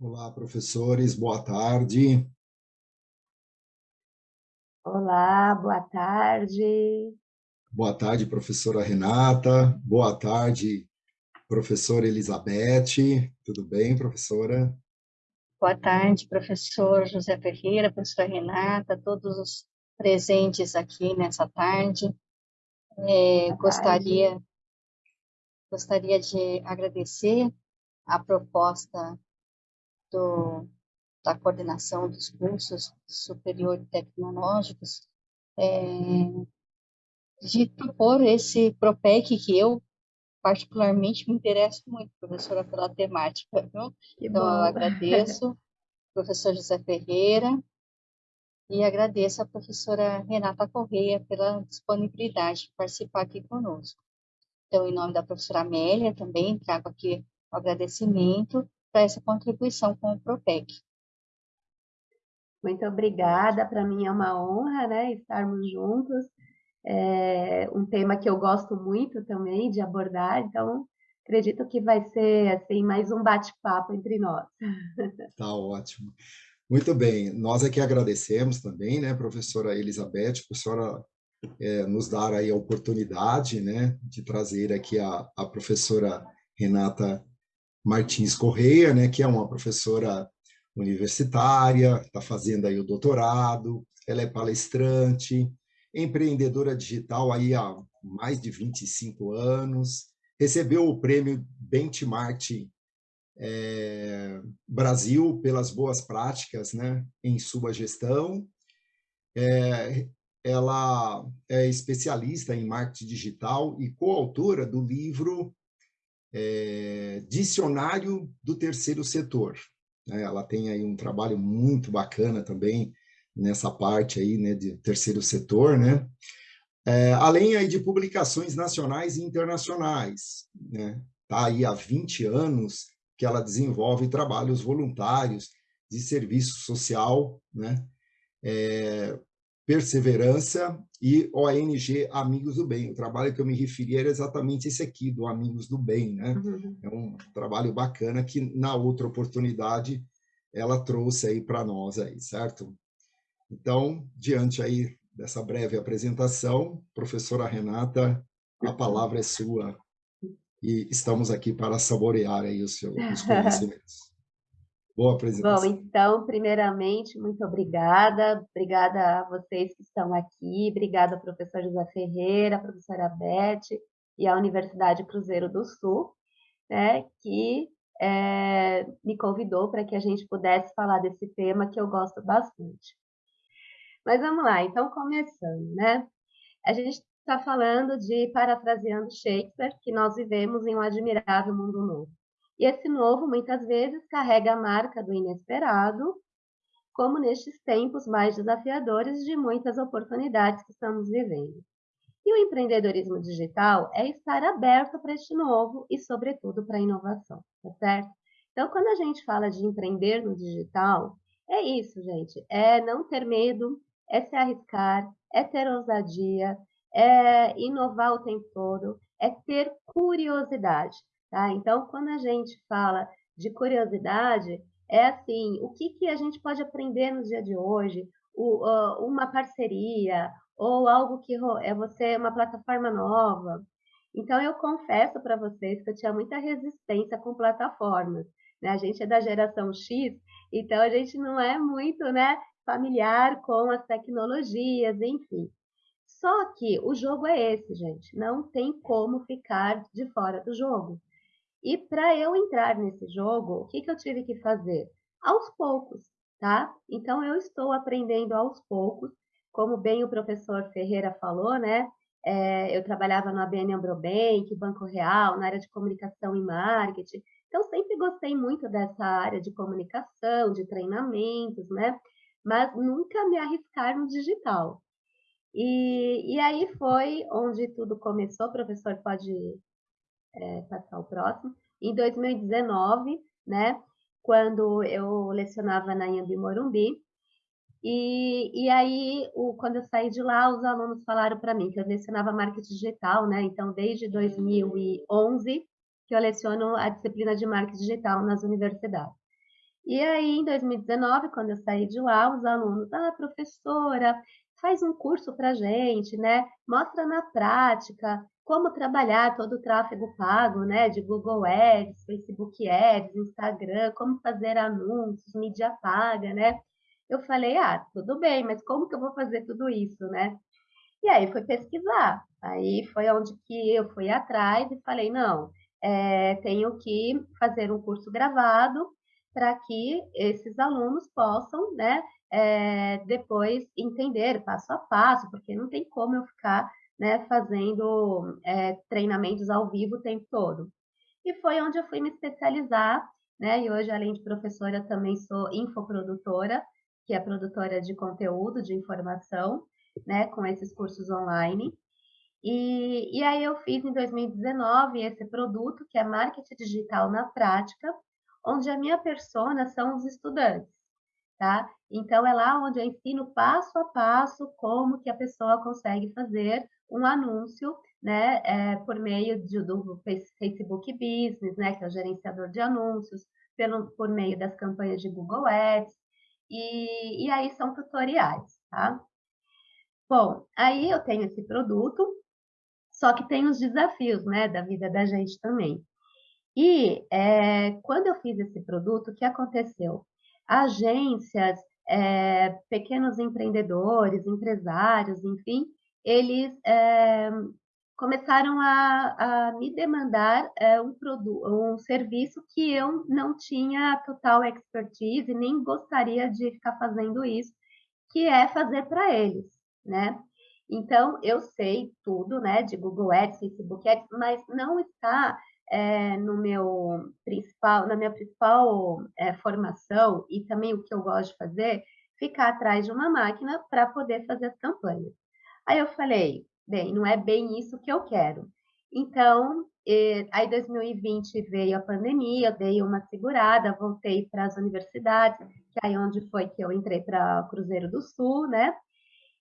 Olá, professores, boa tarde. Olá, boa tarde. Boa tarde, professora Renata. Boa tarde, professora Elizabeth. Tudo bem, professora? Boa tarde, professor José Ferreira, professora Renata, todos os presentes aqui nessa tarde. É, gostaria, gostaria de agradecer a proposta do, da coordenação dos cursos superior tecnológicos, é, de propor esse PROPEC que eu particularmente me interesso muito, professora, pela temática. Viu? Então, eu agradeço, professor José Ferreira, e agradeço a professora Renata Correia pela disponibilidade de participar aqui conosco. Então, em nome da professora Amélia, também trago aqui o agradecimento para essa contribuição com o PROPEC. Muito obrigada, para mim é uma honra né, estarmos juntos. É um tema que eu gosto muito também de abordar, então acredito que vai ser assim mais um bate-papo entre nós. Tá ótimo. Muito bem, nós aqui agradecemos também, né, professora Elizabeth, professora é, nos dar aí a oportunidade, né, de trazer aqui a, a professora Renata Martins Correia, né, que é uma professora universitária, está fazendo aí o doutorado, ela é palestrante, empreendedora digital aí há mais de 25 anos, recebeu o prêmio Benchmark é, Brasil pelas boas práticas né, em sua gestão. É, ela é especialista em marketing digital e coautora do livro é, Dicionário do Terceiro Setor. Né? Ela tem aí um trabalho muito bacana também nessa parte aí, né, de terceiro setor, né? É, além aí de publicações nacionais e internacionais, né? Tá aí há 20 anos que ela desenvolve trabalhos voluntários de serviço social, né? É, Perseverança e ONG Amigos do Bem. O trabalho que eu me referi era exatamente esse aqui, do Amigos do Bem. Né? Uhum. É um trabalho bacana que, na outra oportunidade, ela trouxe aí para nós, aí, certo? Então, diante aí dessa breve apresentação, professora Renata, a palavra é sua e estamos aqui para saborear aí os seus os conhecimentos. Boa apresentação. Bom, então, primeiramente, muito obrigada. Obrigada a vocês que estão aqui. Obrigada ao professor José Ferreira, a professora Beth e à Universidade Cruzeiro do Sul, né, que é, me convidou para que a gente pudesse falar desse tema que eu gosto bastante. Mas vamos lá, então, começando, né? A gente está falando de, parafraseando Shakespeare, que nós vivemos em um admirável mundo novo. E esse novo, muitas vezes, carrega a marca do inesperado, como nestes tempos mais desafiadores de muitas oportunidades que estamos vivendo. E o empreendedorismo digital é estar aberto para este novo e, sobretudo, para a inovação, tá certo? Então, quando a gente fala de empreender no digital, é isso, gente. É não ter medo, é se arriscar, é ter ousadia, é inovar o tempo todo, é ter curiosidade. Tá? Então, quando a gente fala de curiosidade, é assim, o que, que a gente pode aprender no dia de hoje? O, uh, uma parceria ou algo que é você uma plataforma nova. Então, eu confesso para vocês que eu tinha muita resistência com plataformas. Né? A gente é da geração X, então a gente não é muito né, familiar com as tecnologias, enfim. Só que o jogo é esse, gente. Não tem como ficar de fora do jogo. E para eu entrar nesse jogo, o que, que eu tive que fazer? Aos poucos, tá? Então eu estou aprendendo aos poucos, como bem o professor Ferreira falou, né? É, eu trabalhava no ABN Ambrobank, Banco Real, na área de comunicação e marketing. Então sempre gostei muito dessa área de comunicação, de treinamentos, né? Mas nunca me arriscar no digital. E, e aí foi onde tudo começou. O professor pode é, passar o próximo. Em 2019, né, quando eu lecionava na Iambi Morumbi, e, e aí, o, quando eu saí de lá, os alunos falaram para mim que eu lecionava marketing digital, né? Então, desde 2011 que eu leciono a disciplina de marketing digital nas universidades. E aí, em 2019, quando eu saí de lá, os alunos, ah, professora, faz um curso para gente, né? Mostra na prática como trabalhar todo o tráfego pago, né? De Google Ads, Facebook Ads, Instagram, como fazer anúncios, mídia paga, né? Eu falei, ah, tudo bem, mas como que eu vou fazer tudo isso, né? E aí fui pesquisar. Aí foi onde que eu fui atrás e falei, não, é, tenho que fazer um curso gravado para que esses alunos possam, né, é, depois entender passo a passo, porque não tem como eu ficar, né, fazendo é, treinamentos ao vivo o tempo todo. E foi onde eu fui me especializar, né, e hoje, além de professora, também sou infoprodutora, que é produtora de conteúdo, de informação, né, com esses cursos online. E, e aí eu fiz em 2019 esse produto, que é Marketing Digital na Prática, onde a minha persona são os estudantes, tá? Então, é lá onde eu ensino passo a passo como que a pessoa consegue fazer um anúncio, né, é, por meio de, do Facebook Business, né, que é o gerenciador de anúncios, pelo, por meio das campanhas de Google Ads, e, e aí são tutoriais, tá? Bom, aí eu tenho esse produto, só que tem os desafios, né, da vida da gente também. E é, quando eu fiz esse produto, o que aconteceu? Agências, é, pequenos empreendedores, empresários, enfim, eles é, começaram a, a, me demandar é, um, produto, um serviço que eu não tinha total expertise, nem gostaria de ficar fazendo isso, que é fazer para eles, né? Então, eu sei tudo, né, de Google Ads, Facebook Ads, mas não está é, no meu principal, na minha principal é, formação e também o que eu gosto de fazer, ficar atrás de uma máquina para poder fazer as campanhas. Aí eu falei, bem, não é bem isso que eu quero. Então, aí 2020 veio a pandemia, eu dei uma segurada, voltei para as universidades, que é aí onde foi que eu entrei para Cruzeiro do Sul, né?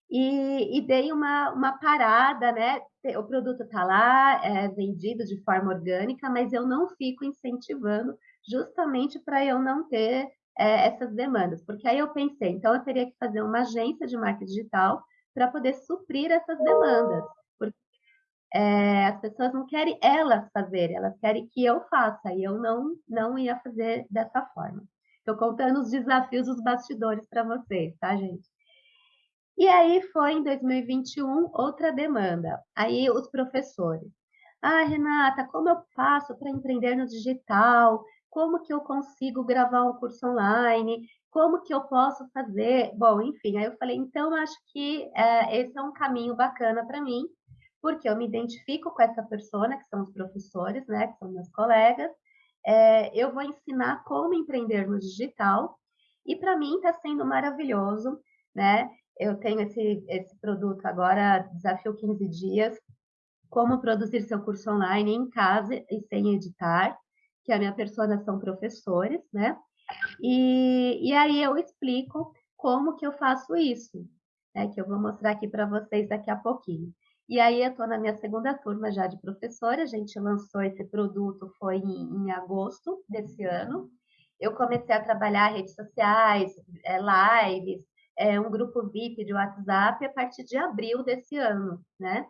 E, e, dei uma, uma parada, né? O produto está lá, é vendido de forma orgânica, mas eu não fico incentivando justamente para eu não ter é, essas demandas, porque aí eu pensei, então eu teria que fazer uma agência de marketing digital para poder suprir essas demandas, porque é, as pessoas não querem elas fazer, elas querem que eu faça, e eu não, não ia fazer dessa forma. Estou contando os desafios, os bastidores para vocês, tá, gente? E aí foi em 2021 outra demanda. Aí os professores. Ah, Renata, como eu faço para empreender no digital? Como que eu consigo gravar um curso online? Como que eu posso fazer? Bom, enfim, aí eu falei, então acho que é, esse é um caminho bacana para mim, porque eu me identifico com essa persona, que são os professores, né, que são meus colegas. É, eu vou ensinar como empreender no digital, e para mim está sendo maravilhoso, né? Eu tenho esse, esse produto agora, Desafio 15 Dias, como produzir seu curso online em casa e sem editar, que a minha persona são professores, né? E, e aí eu explico como que eu faço isso, né? Que eu vou mostrar aqui para vocês daqui a pouquinho. E aí eu estou na minha segunda turma já de professora, a gente lançou esse produto foi em, em agosto desse ano. Eu comecei a trabalhar redes sociais, é, lives, é, um grupo VIP de WhatsApp a partir de abril desse ano, né?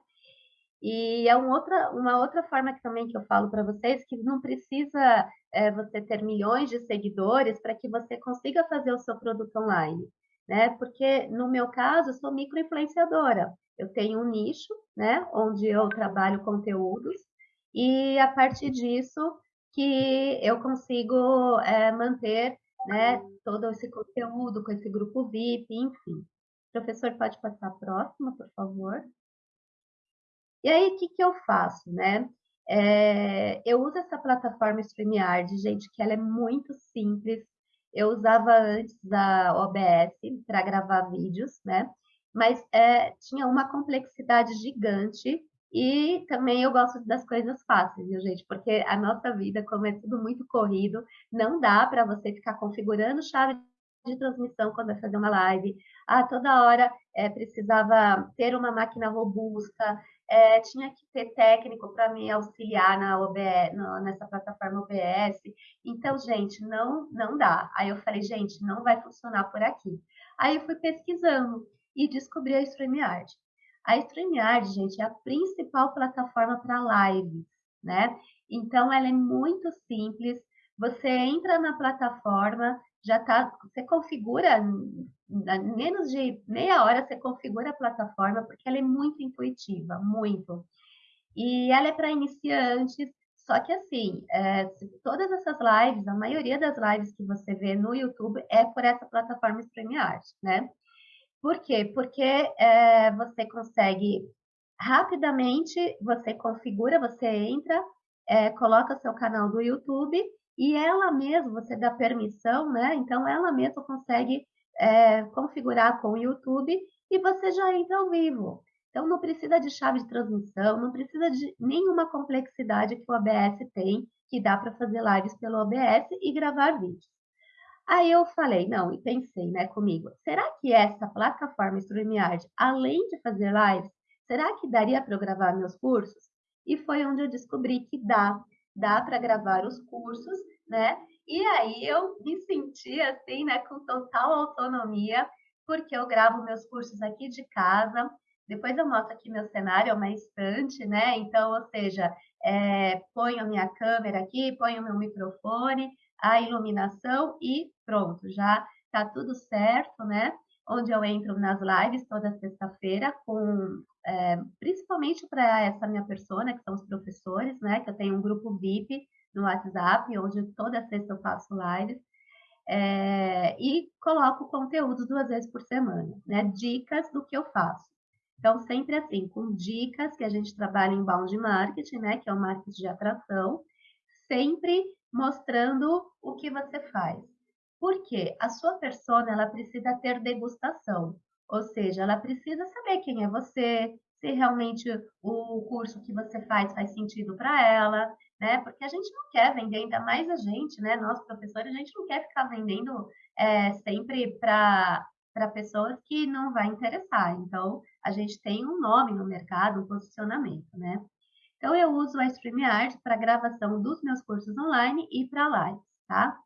E é uma outra, uma outra forma que também que eu falo para vocês que não precisa é, você ter milhões de seguidores para que você consiga fazer o seu produto online, né? Porque no meu caso, eu sou microinfluenciadora. Eu tenho um nicho, né? Onde eu trabalho conteúdos e a partir disso que eu consigo é, manter né, todo esse conteúdo com esse grupo VIP, enfim. Professor, pode passar a próxima, por favor? E aí, o que, que eu faço, né? É, eu uso essa plataforma StreamYard, gente, que ela é muito simples. Eu usava antes da OBS para gravar vídeos, né? Mas é, tinha uma complexidade gigante e também eu gosto das coisas fáceis, viu, gente? Porque a nossa vida, como é tudo muito corrido, não dá para você ficar configurando chave de transmissão quando vai fazer uma live. Ah, toda hora é, precisava ter uma máquina robusta, é, tinha que ter técnico para me auxiliar na OBS, nessa plataforma OBS. Então, gente, não, não dá. Aí eu falei, gente, não vai funcionar por aqui. Aí eu fui pesquisando e descobri a StreamYard. A StreamYard, gente, é a principal plataforma para lives, né? Então, ela é muito simples. Você entra na plataforma, já tá, você configura, menos de meia hora você configura a plataforma, porque ela é muito intuitiva, muito. E ela é para iniciantes, só que assim, é, todas essas lives, a maioria das lives que você vê no YouTube é por essa plataforma StreamYard, né? Por quê? Porque é, você consegue rapidamente, você configura, você entra, é, coloca seu canal do YouTube e ela mesma, você dá permissão, né? Então, ela mesma consegue é, configurar com o YouTube e você já entra ao vivo. Então, não precisa de chave de transmissão, não precisa de nenhuma complexidade que o OBS tem, que dá para fazer lives pelo OBS e gravar vídeos. Aí eu falei, não, e pensei, né, comigo, será que essa plataforma StreamYard, além de fazer lives, será que daria para eu gravar meus cursos? E foi onde eu descobri que dá, dá para gravar os cursos, né? E aí eu me senti assim, né, com total autonomia, porque eu gravo meus cursos aqui de casa. Depois eu mostro aqui meu cenário, é uma estante, né? Então, ou seja, é, ponho a minha câmera aqui, ponho o meu microfone, a iluminação e pronto, já tá tudo certo, né? Onde eu entro nas lives toda sexta-feira, com é, principalmente para essa minha persona, que são os professores, né? Que eu tenho um grupo VIP no WhatsApp, onde toda sexta eu faço lives. É, e coloco conteúdos duas vezes por semana, né? Dicas do que eu faço. Então, sempre assim, com dicas que a gente trabalha em bound marketing, né? Que é o marketing de atração, sempre mostrando o que você faz. Porque a sua persona ela precisa ter degustação, ou seja, ela precisa saber quem é você, se realmente o curso que você faz faz sentido para ela, né? Porque a gente não quer vender, ainda mais a gente, né? Nós professores, a gente não quer ficar vendendo é, sempre para pessoas que não vai interessar. Então, a gente tem um nome no mercado, um posicionamento, né? Então, eu uso a StreamYard para gravação dos meus cursos online e para lives, tá?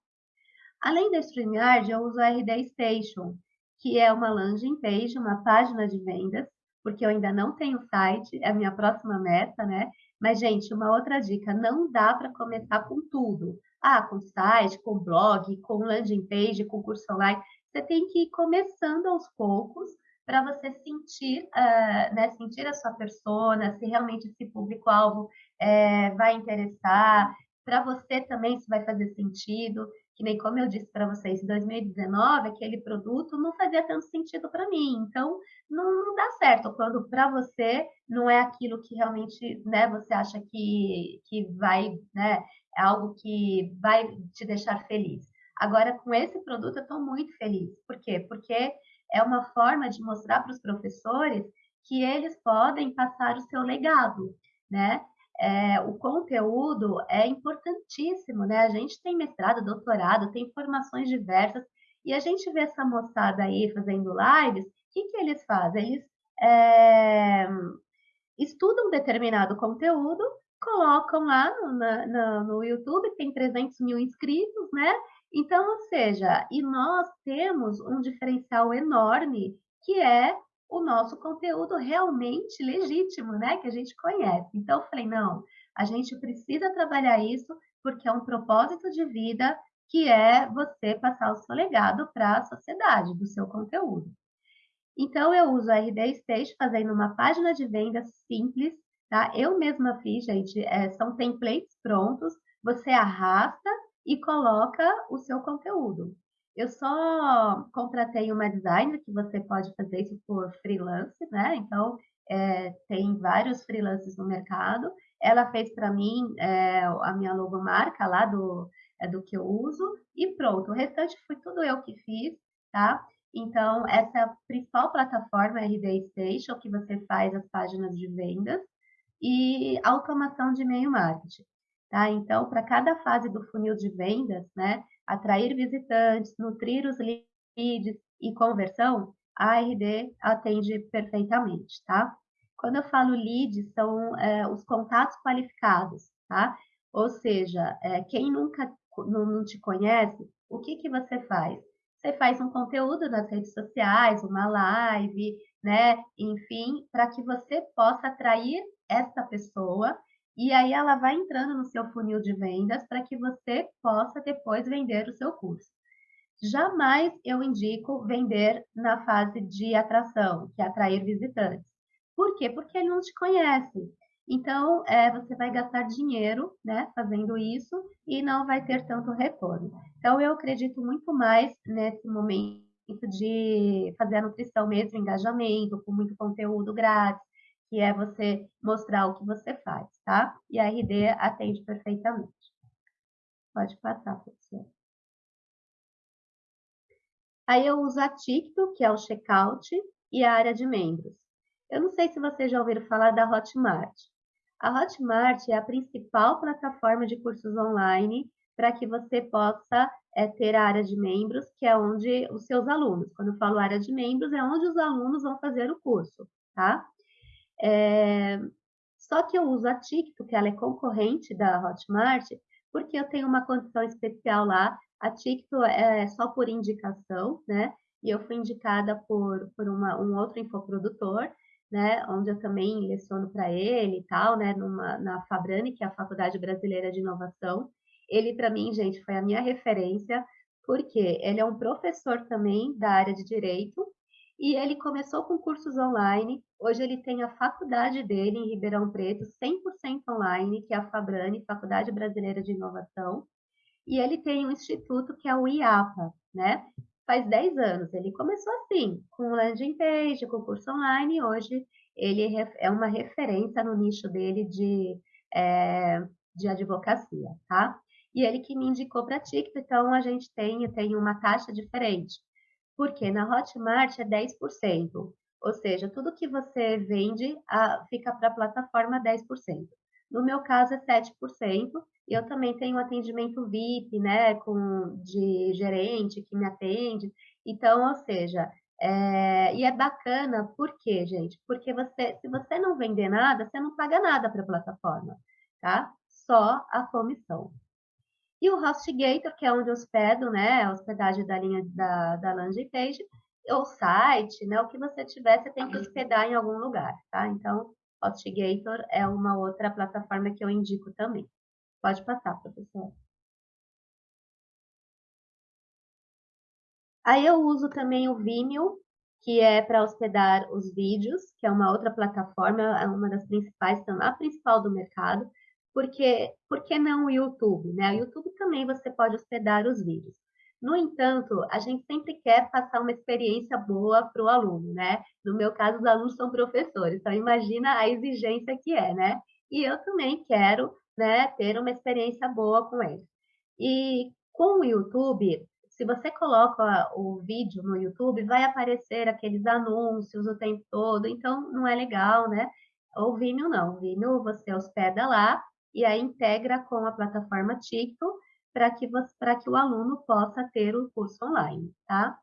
Além da StreamYard, eu uso a RD Station, que é uma landing page, uma página de vendas, porque eu ainda não tenho site, é a minha próxima meta, né? Mas, gente, uma outra dica, não dá para começar com tudo. Ah, com site, com blog, com landing page, com curso online. Você tem que ir começando aos poucos para você sentir, uh, né, sentir a sua persona, se realmente esse público-alvo é, vai interessar, para você também se vai fazer sentido, que nem como eu disse para vocês, em 2019, aquele produto não fazia tanto sentido para mim, então não, não, dá certo quando para você não é aquilo que realmente, né, você acha que, que vai, né, é algo que vai te deixar feliz. Agora, com esse produto, eu estou muito feliz. Por quê? Porque é uma forma de mostrar para os professores que eles podem passar o seu legado, né? É, o conteúdo é importantíssimo, né? A gente tem mestrado, doutorado, tem formações diversas, e a gente vê essa moçada aí fazendo lives, o que, que eles fazem? Eles é, estudam determinado conteúdo, colocam lá no, no, no YouTube, tem 300 mil inscritos, né? Então, ou seja, e nós temos um diferencial enorme que é o nosso conteúdo realmente legítimo, né? Que a gente conhece. Então, eu falei, não, a gente precisa trabalhar isso porque é um propósito de vida que é você passar o seu legado para a sociedade do seu conteúdo. Então, eu uso a RD Stage fazendo uma página de venda simples, tá? Eu mesma fiz, gente, é, são templates prontos, você arrasta e coloca o seu conteúdo. Eu só contratei uma designer que você pode fazer isso por freelance, né? Então, é, tem vários freelances no mercado. Ela fez para mim é, a minha logomarca lá do, é, do que eu uso e pronto. O restante foi tudo eu que fiz, tá? Então, essa é a principal plataforma RD Station, que você faz as páginas de vendas e automação de e-mail marketing. Tá? Então, para cada fase do funil de vendas, né, atrair visitantes, nutrir os leads e conversão, a RD atende perfeitamente, tá? Quando eu falo leads, são é, os contatos qualificados, tá? Ou seja, é, quem nunca não, não, te conhece, o que, que você faz? Você faz um conteúdo nas redes sociais, uma live, né? Enfim, para que você possa atrair esta pessoa e aí ela vai entrando no seu funil de vendas para que você possa depois vender o seu curso. Jamais eu indico vender na fase de atração, que é atrair visitantes. Por quê? Porque ele não te conhece. Então, é, você vai gastar dinheiro né, fazendo isso e não vai ter tanto retorno. Então, eu acredito muito mais nesse momento de fazer a nutrição mesmo, engajamento, com muito conteúdo grátis, que é você mostrar o que você faz, tá? E a RD atende perfeitamente. Pode passar, professor. Aí eu uso a Ticto, que é o checkout, e a área de membros. Eu não sei se vocês já ouviram falar da Hotmart. A Hotmart é a principal plataforma de cursos online para que você possa é, ter a área de membros, que é onde os seus alunos, quando eu falo área de membros, é onde os alunos vão fazer o curso, tá? É, só que eu uso a Ticto, que ela é concorrente da Hotmart, porque eu tenho uma condição especial lá. A Ticto é só por indicação, né? E eu fui indicada por, por uma, um outro infoprodutor, né? Onde eu também leciono para ele e tal, né? Numa, na Fabrani, que é a Faculdade Brasileira de Inovação. Ele, para mim, gente, foi a minha referência, porque ele é um professor também da área de Direito, e ele começou com cursos online. Hoje ele tem a faculdade dele em Ribeirão Preto, 100% online, que é a Fabrani, Faculdade Brasileira de Inovação. E ele tem um instituto que é o IAPA, né? Faz 10 anos. Ele começou assim, com landing page, com curso online, e hoje ele é uma referência no nicho dele de, é, de advocacia, tá? E ele que me indicou para a então a gente tem, tem uma taxa diferente porque na Hotmart é 10%, ou seja, tudo que você vende a, fica para a plataforma 10%. No meu caso é 7%, e eu também tenho atendimento VIP, né, com, de gerente que me atende. Então, ou seja, é, e é bacana, por quê, gente? Porque você, se você não vender nada, você não paga nada para a plataforma, tá? Só a comissão. E o HostGator, que é onde hospedo, né, a hospedagem da linha da, da landing page, ou site, né, o que você tiver, você tem que hospedar em algum lugar, tá? Então, HostGator é uma outra plataforma que eu indico também. Pode passar, professor. Aí eu uso também o Vimeo, que é para hospedar os vídeos, que é uma outra plataforma, é uma das principais, a principal do mercado porque por que não o YouTube? Né? O YouTube também você pode hospedar os vídeos. No entanto, a gente sempre quer passar uma experiência boa para o aluno, né? No meu caso, os alunos são professores, então imagina a exigência que é, né? E eu também quero né, ter uma experiência boa com eles. E com o YouTube, se você coloca o vídeo no YouTube, vai aparecer aqueles anúncios o tempo todo, então não é legal, né? O Vimeo não, o Vimeo você hospeda lá e aí integra com a plataforma TikTok para que, que o aluno possa ter o curso online, tá?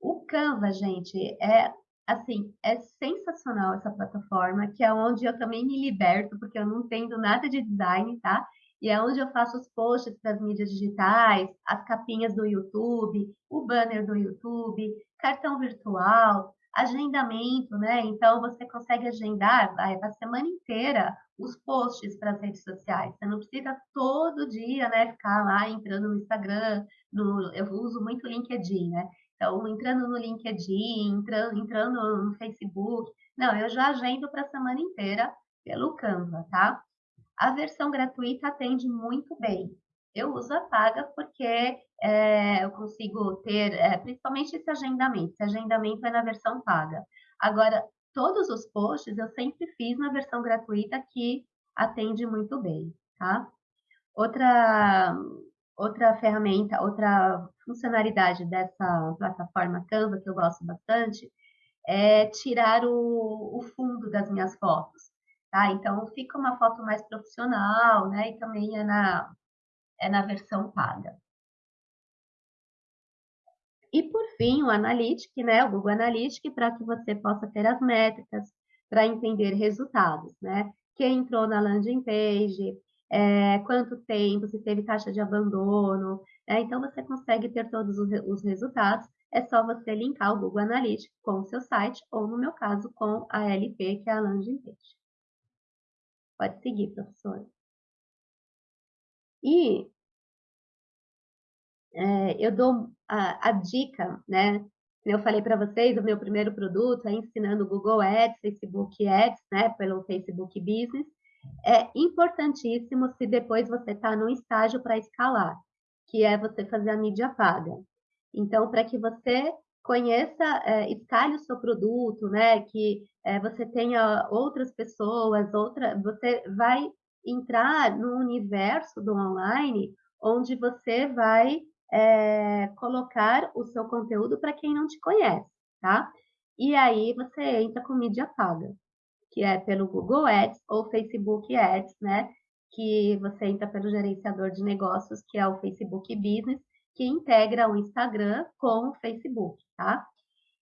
O Canva, gente, é assim, é sensacional essa plataforma, que é onde eu também me liberto, porque eu não entendo nada de design, tá? E é onde eu faço os posts para as mídias digitais, as capinhas do YouTube, o banner do YouTube, cartão virtual, agendamento, né? Então você consegue agendar a semana inteira os posts para as redes sociais. Você não precisa todo dia, né, ficar lá entrando no Instagram, no, eu uso muito LinkedIn, né? Então, entrando no LinkedIn, entrando, entrando no Facebook. Não, eu já agendo para a semana inteira pelo Canva, tá? A versão gratuita atende muito bem. Eu uso a paga porque é, eu consigo ter, é, principalmente esse agendamento. Esse agendamento é na versão paga. Agora, todos os posts eu sempre fiz na versão gratuita que atende muito bem, tá? Outra, outra ferramenta, outra funcionalidade dessa plataforma Canva que eu gosto bastante é tirar o, o fundo das minhas fotos, tá? Então, fica uma foto mais profissional, né? E também é na, é na versão paga. E por fim, o Analytics, né, o Google Analytics, para que você possa ter as métricas, para entender resultados, né? Quem entrou na landing page, é, quanto tempo, se teve taxa de abandono. Né? Então, você consegue ter todos os resultados. É só você linkar o Google Analytics com o seu site, ou no meu caso, com a LP, que é a landing page. Pode seguir, professor. E é, eu dou a, a, dica, né? Eu falei para vocês, o meu primeiro produto é ensinando Google Ads, Facebook Ads, né? Pelo Facebook Business. É importantíssimo se depois você está num estágio para escalar, que é você fazer a mídia paga. Então, para que você conheça, é, o seu produto, né? Que é, você tenha outras pessoas, outra, você vai entrar no universo do online, onde você vai é, colocar o seu conteúdo para quem não te conhece, tá? E aí você entra com mídia paga, que é pelo Google Ads ou Facebook Ads, né? Que você entra pelo gerenciador de negócios, que é o Facebook Business, que integra o Instagram com o Facebook, tá?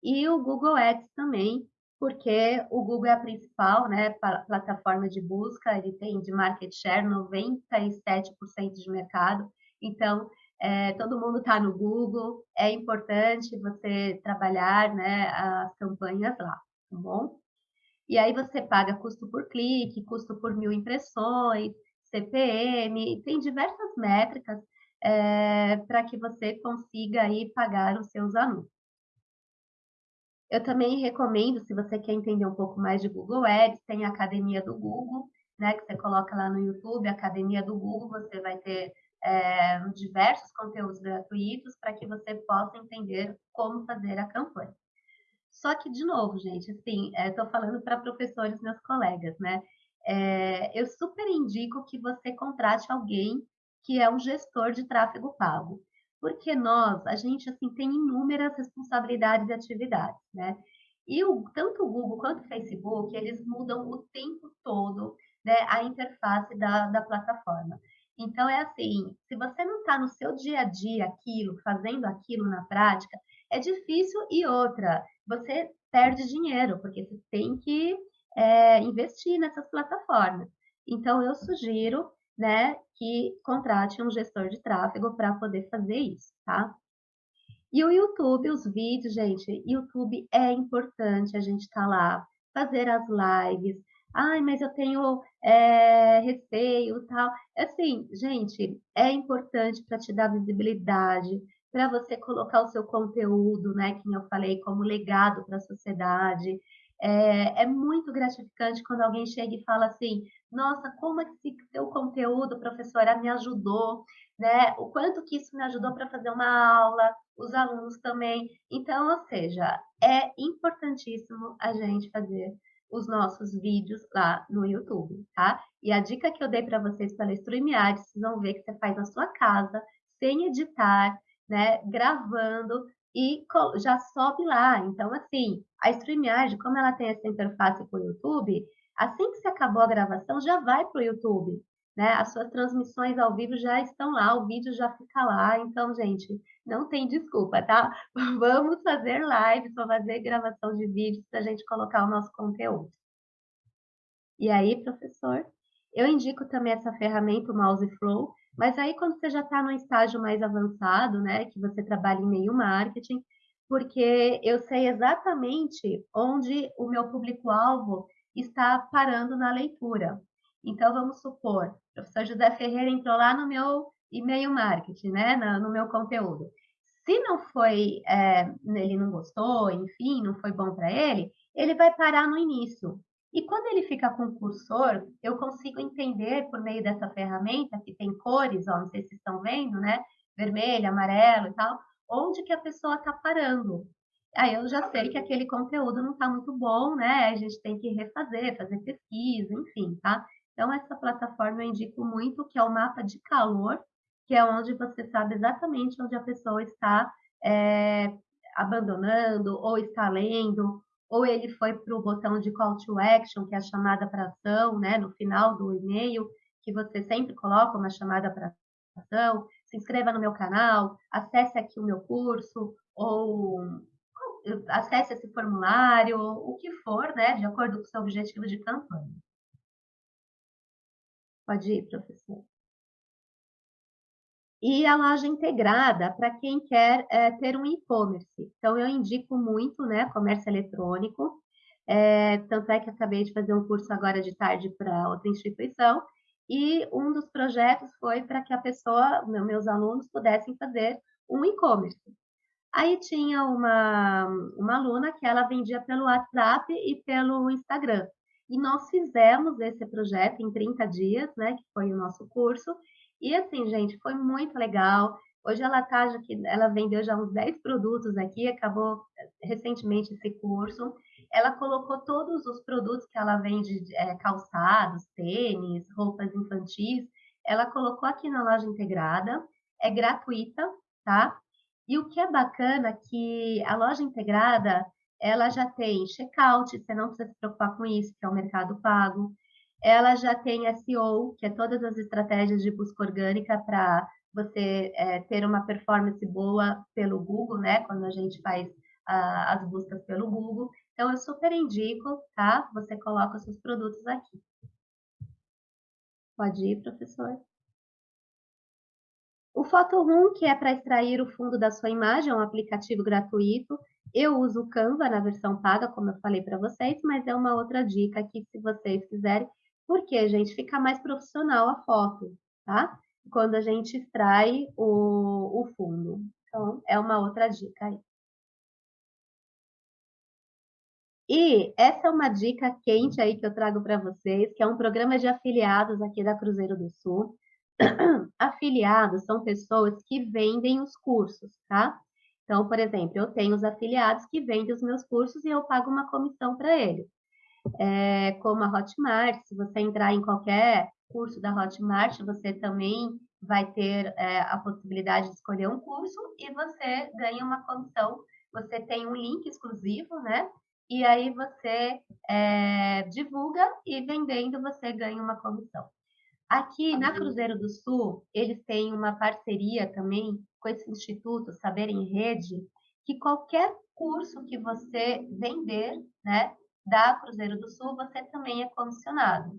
E o Google Ads também, porque o Google é a principal né, plataforma de busca, ele tem de market share 97% de mercado, então é, todo mundo está no Google, é importante você trabalhar né, as campanhas lá, tá bom? E aí você paga custo por clique, custo por mil impressões, CPM, tem diversas métricas é, para que você consiga aí pagar os seus anúncios. Eu também recomendo, se você quer entender um pouco mais de Google Ads, tem a Academia do Google, né, que você coloca lá no YouTube, Academia do Google, você vai ter é, diversos conteúdos gratuitos para que você possa entender como fazer a campanha. Só que, de novo, gente, assim, estou é, falando para professores, meus colegas, né? É, eu super indico que você contrate alguém que é um gestor de tráfego pago. Porque nós, a gente, assim, tem inúmeras responsabilidades e atividades, né? E o, tanto o Google quanto o Facebook, eles mudam o tempo todo né, a interface da, da plataforma. Então, é assim, se você não está no seu dia a dia aquilo, fazendo aquilo na prática, é difícil e outra, você perde dinheiro, porque você tem que é, investir nessas plataformas. Então, eu sugiro né, que contrate um gestor de tráfego para poder fazer isso, tá? E o YouTube, os vídeos, gente, YouTube é importante a gente estar tá lá, fazer as lives. Ai, mas eu tenho é, receio tal. Assim, gente, é importante para te dar visibilidade, para você colocar o seu conteúdo, né, que eu falei, como legado para a sociedade. É, é, muito gratificante quando alguém chega e fala assim: nossa, como esse seu conteúdo, professora, me ajudou, né? O quanto que isso me ajudou para fazer uma aula, os alunos também. Então, ou seja, é importantíssimo a gente fazer os nossos vídeos lá no YouTube, tá? E a dica que eu dei para vocês pela StreamYard, vocês vão ver que você faz na sua casa, sem editar, né? Gravando e já sobe lá. Então, assim, a StreamYard, como ela tem essa interface com o YouTube, Assim que você acabou a gravação, já vai para o YouTube. Né? As suas transmissões ao vivo já estão lá, o vídeo já fica lá. Então, gente, não tem desculpa, tá? Vamos fazer lives, vamos fazer gravação de vídeos para a gente colocar o nosso conteúdo. E aí, professor? Eu indico também essa ferramenta, o Mouse Flow, mas aí quando você já está no estágio mais avançado, né, que você trabalha em meio marketing, porque eu sei exatamente onde o meu público-alvo está parando na leitura. Então, vamos supor, o professor José Ferreira entrou lá no meu e-mail marketing, né, no meu conteúdo. Se não foi, é, ele não gostou, enfim, não foi bom para ele, ele vai parar no início. E quando ele fica com o cursor, eu consigo entender por meio dessa ferramenta, que tem cores, ó, não sei se vocês estão vendo, né? Vermelho, amarelo e tal, onde que a pessoa está parando aí eu já sei que aquele conteúdo não está muito bom, né? A gente tem que refazer, fazer pesquisa, enfim, tá? Então, essa plataforma eu indico muito, que é o mapa de calor, que é onde você sabe exatamente onde a pessoa está é, abandonando, ou está lendo, ou ele foi para o botão de call to action, que é a chamada para ação, né? No final do e-mail, que você sempre coloca uma chamada para ação, se inscreva no meu canal, acesse aqui o meu curso, ou acesse esse formulário, o que for, né, de acordo com o seu objetivo de campanha. Pode ir, professor. E a loja integrada para quem quer é, ter um e-commerce. Então, eu indico muito, né, comércio eletrônico. É, tanto é que acabei de fazer um curso agora de tarde para outra instituição. E um dos projetos foi para que a pessoa, meus alunos, pudessem fazer um e-commerce. Aí tinha uma, uma aluna que ela vendia pelo WhatsApp e pelo Instagram. E nós fizemos esse projeto em 30 dias, né, que foi o nosso curso. E assim, gente, foi muito legal. Hoje ela tá, ela vendeu já uns 10 produtos aqui, acabou eh, recentemente esse curso. Ela colocou todos os produtos que ela vende, é, calçados, tênis, roupas infantis, ela colocou aqui na loja integrada, é gratuita, tá? E o que é bacana é que a loja integrada, ela já tem checkout, você não precisa se preocupar com isso, que é o mercado pago. Ela já tem SEO, que é todas as estratégias de busca orgânica para você é, ter uma performance boa pelo Google, né? Quando a gente faz a, as buscas pelo Google. Então, eu super indico, tá? Você coloca os seus produtos aqui. Pode ir, professor. O Photoroom, que é para extrair o fundo da sua imagem, é um aplicativo gratuito. Eu uso o Canva na versão paga, como eu falei para vocês, mas é uma outra dica aqui, se vocês quiserem. Porque, gente, fica mais profissional a foto, tá? Quando a gente extrai o, o fundo. Então, é uma outra dica aí. E essa é uma dica quente aí que eu trago para vocês, que é um programa de afiliados aqui da Cruzeiro do Sul. afiliados são pessoas que vendem os cursos, tá? Então, por exemplo, eu tenho os afiliados que vendem os meus cursos e eu pago uma comissão para eles. É, como a Hotmart, se você entrar em qualquer curso da Hotmart, você também vai ter é, a possibilidade de escolher um curso e você ganha uma comissão. Você tem um link exclusivo, né? E aí você é, divulga e vendendo você ganha uma comissão. Aqui na Cruzeiro do Sul, eles têm uma parceria também com esse instituto Saber em Rede, que qualquer curso que você vender, né, da Cruzeiro do Sul, você também é comissionado.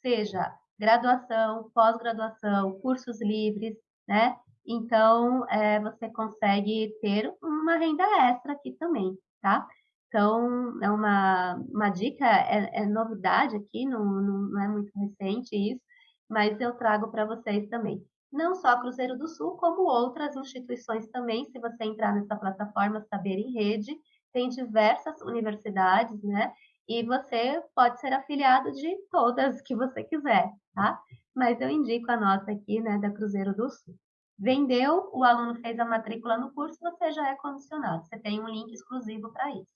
Seja graduação, pós-graduação, cursos livres, né? Então, é, você consegue ter uma renda extra aqui também, tá? Então, é uma, uma dica, é, é novidade aqui, não, não é muito recente isso, mas eu trago para vocês também. Não só Cruzeiro do Sul, como outras instituições também, se você entrar nessa plataforma Saber em Rede, tem diversas universidades, né? E você pode ser afiliado de todas que você quiser, tá? Mas eu indico a nossa aqui, né, da Cruzeiro do Sul. Vendeu, o aluno fez a matrícula no curso, você já é condicionado. Você tem um link exclusivo para isso.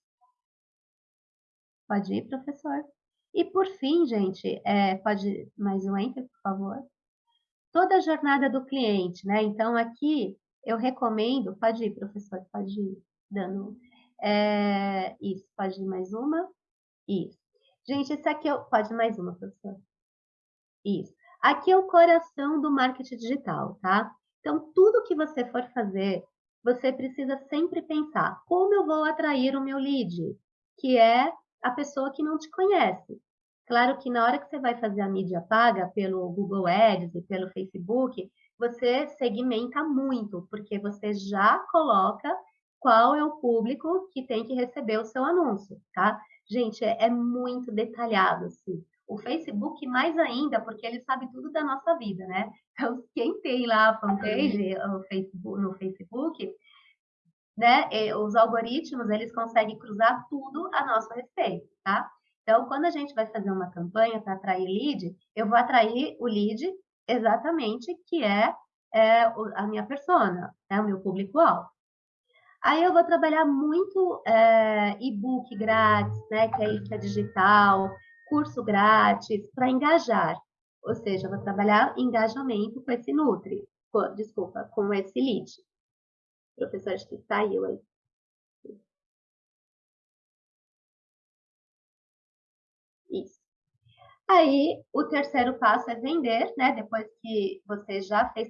Pode ir, professor. E por fim, gente, é, pode mais um enter, por favor? Toda a jornada do cliente, né? Então, aqui eu recomendo, pode ir, professor, pode ir dando. É, isso, pode ir mais uma? Isso. Gente, esse aqui é o, pode mais uma, professor. Isso. Aqui é o coração do marketing digital, tá? Então, tudo que você for fazer, você precisa sempre pensar como eu vou atrair o meu lead, que é a pessoa que não te conhece. Claro que na hora que você vai fazer a mídia paga pelo Google Ads e pelo Facebook, você segmenta muito, porque você já coloca qual é o público que tem que receber o seu anúncio, tá? Gente, é, é muito detalhado, assim. O Facebook mais ainda, porque ele sabe tudo da nossa vida, né? Então, quem tem lá a fanpage no Facebook, no Facebook né, os algoritmos, eles conseguem cruzar tudo a nosso respeito, tá? Então, quando a gente vai fazer uma campanha para atrair lead, eu vou atrair o lead exatamente que é, é a minha persona, é o meu público-alvo. Aí eu vou trabalhar muito é, e-book grátis, né, que é isca digital, curso grátis, para engajar. Ou seja, eu vou trabalhar engajamento com esse Nutri, com, desculpa, com esse lead professor acho que saiu aí. Isso. Aí, o terceiro passo é vender, né? Depois que você já fez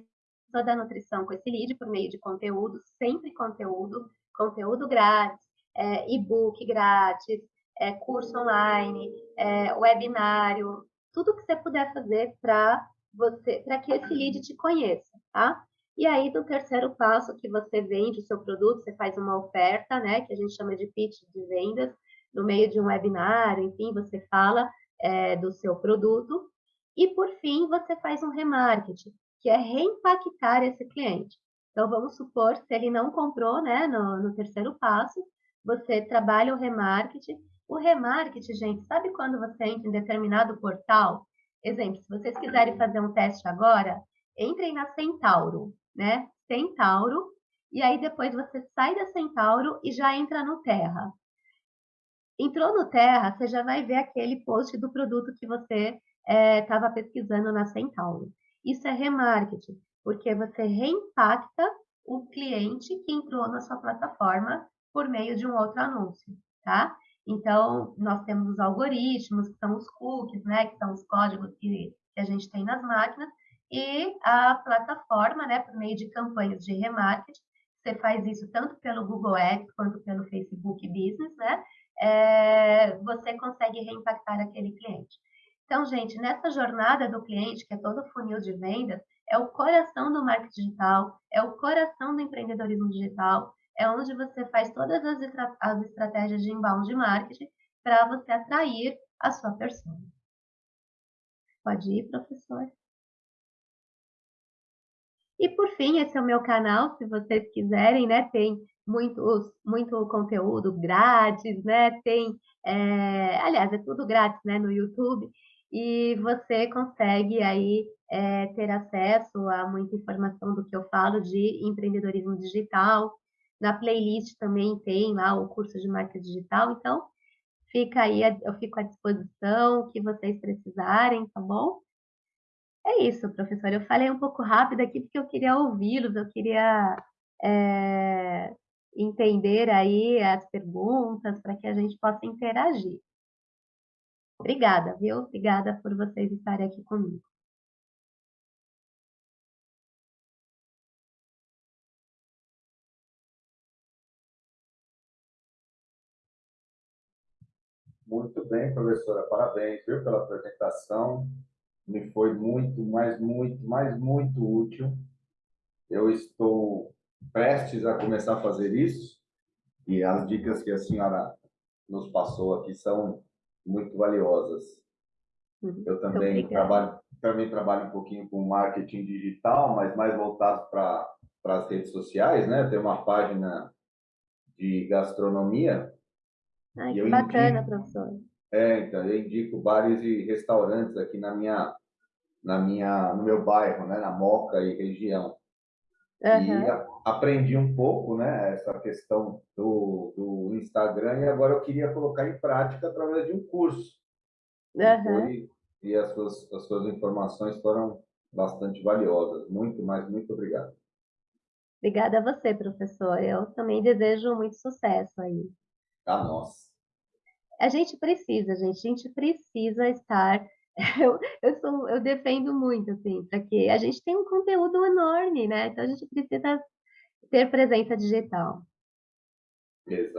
toda a nutrição com esse lead por meio de conteúdo, sempre conteúdo, conteúdo grátis, é, e-book grátis, é, curso online, é, webinário, tudo que você puder fazer para você, para que esse lead te conheça, tá? E aí, do terceiro passo, que você vende o seu produto, você faz uma oferta, né, que a gente chama de pitch de vendas, no meio de um webinário, enfim, você fala é, do seu produto. E, por fim, você faz um remarketing, que é reimpactar esse cliente. Então, vamos supor, se ele não comprou, né, no, no terceiro passo, você trabalha o remarketing. O remarketing, gente, sabe quando você entra em determinado portal? Exemplo, se vocês quiserem fazer um teste agora, entrem na Centauro, né? Centauro, e aí depois você sai da Centauro e já entra no Terra. Entrou no Terra, você já vai ver aquele post do produto que você estava é, pesquisando na Centauro. Isso é remarketing, porque você reimpacta o cliente que entrou na sua plataforma por meio de um outro anúncio, tá? Então, nós temos os algoritmos, que são os cookies, né, que são os códigos que, que a gente tem nas máquinas, e a plataforma, né, por meio de campanhas de remarketing, você faz isso tanto pelo Google Ads quanto pelo Facebook Business, né, é, você consegue reimpactar aquele cliente. Então, gente, nessa jornada do cliente, que é todo o funil de vendas, é o coração do marketing digital, é o coração do empreendedorismo digital, é onde você faz todas as, as estratégias de inbound marketing para você atrair a sua persona. Pode ir, professor. E por fim, esse é o meu canal, se vocês quiserem, né? Tem muitos, muito conteúdo grátis, né? Tem, é, aliás, é tudo grátis, né? No YouTube. E você consegue aí é, ter acesso a muita informação do que eu falo de empreendedorismo digital, na playlist também tem lá o curso de marca digital, então fica aí, eu fico à disposição, o que vocês precisarem, tá bom? É isso, professor. Eu falei um pouco rápido aqui porque eu queria ouvi-los, eu queria é, entender aí as perguntas para que a gente possa interagir. Obrigada, viu? Obrigada por vocês estarem aqui comigo. Muito bem, professora. Parabéns, viu, pela apresentação. Me foi muito, mas muito, mas muito útil. Eu estou prestes a começar a fazer isso e as dicas que a senhora nos passou aqui são muito valiosas. Uhum. Eu também trabalho, também trabalho um pouquinho com marketing digital, mas mais voltado para as redes sociais, né? Tem uma página de gastronomia Ai, que bacana, indico, professor. É, então, eu indico bares e restaurantes aqui na minha, na minha, no meu bairro, né, na Moca e região. Uhum. E a, aprendi um pouco, né, essa questão do, do Instagram e agora eu queria colocar em prática através de um curso. Uhum. E, e as, suas, as suas informações foram bastante valiosas. Muito, mas muito obrigado. Obrigada a você, professor. Eu também desejo muito sucesso aí a nós. A gente precisa, gente, a gente precisa estar. Eu, eu, sou, eu defendo muito, assim, para que a gente tenha um conteúdo enorme, né? Então a gente precisa ter presença digital.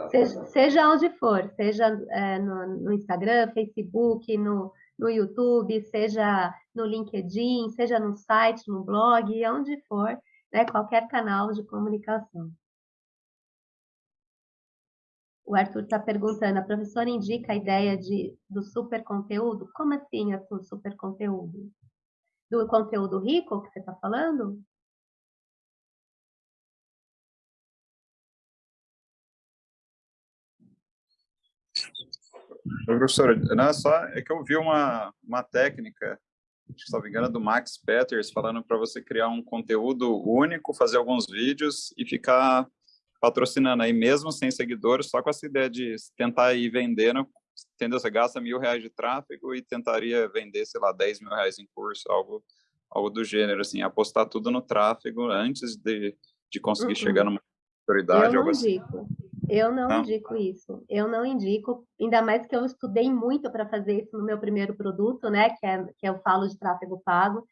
Seja, seja onde for, seja é, no, no, Instagram, Facebook, no, no YouTube, seja no LinkedIn, seja no site, no blog, onde for, né, qualquer canal de comunicação. O Arthur está perguntando, a professora indica a ideia de, do super conteúdo? Como assim, Arthur, super conteúdo? Do conteúdo rico que você está falando? Professora, não é só é que eu vi uma, uma técnica, se não me engano, do Max Peters, falando para você criar um conteúdo único, fazer alguns vídeos e ficar patrocinando aí, mesmo sem seguidores, só com essa ideia de tentar ir vendendo, entendeu? Você gasta mil reais de tráfego e tentaria vender, sei lá, 10 mil reais em curso, algo, algo do gênero, assim, apostar tudo no tráfego antes de, de conseguir uhum. chegar numa autoridade. Eu não assim. indico. Eu não, não, indico isso. Eu não indico, ainda mais que eu estudei muito para fazer isso no meu primeiro produto, né? Que é que eu falo de tráfego pago.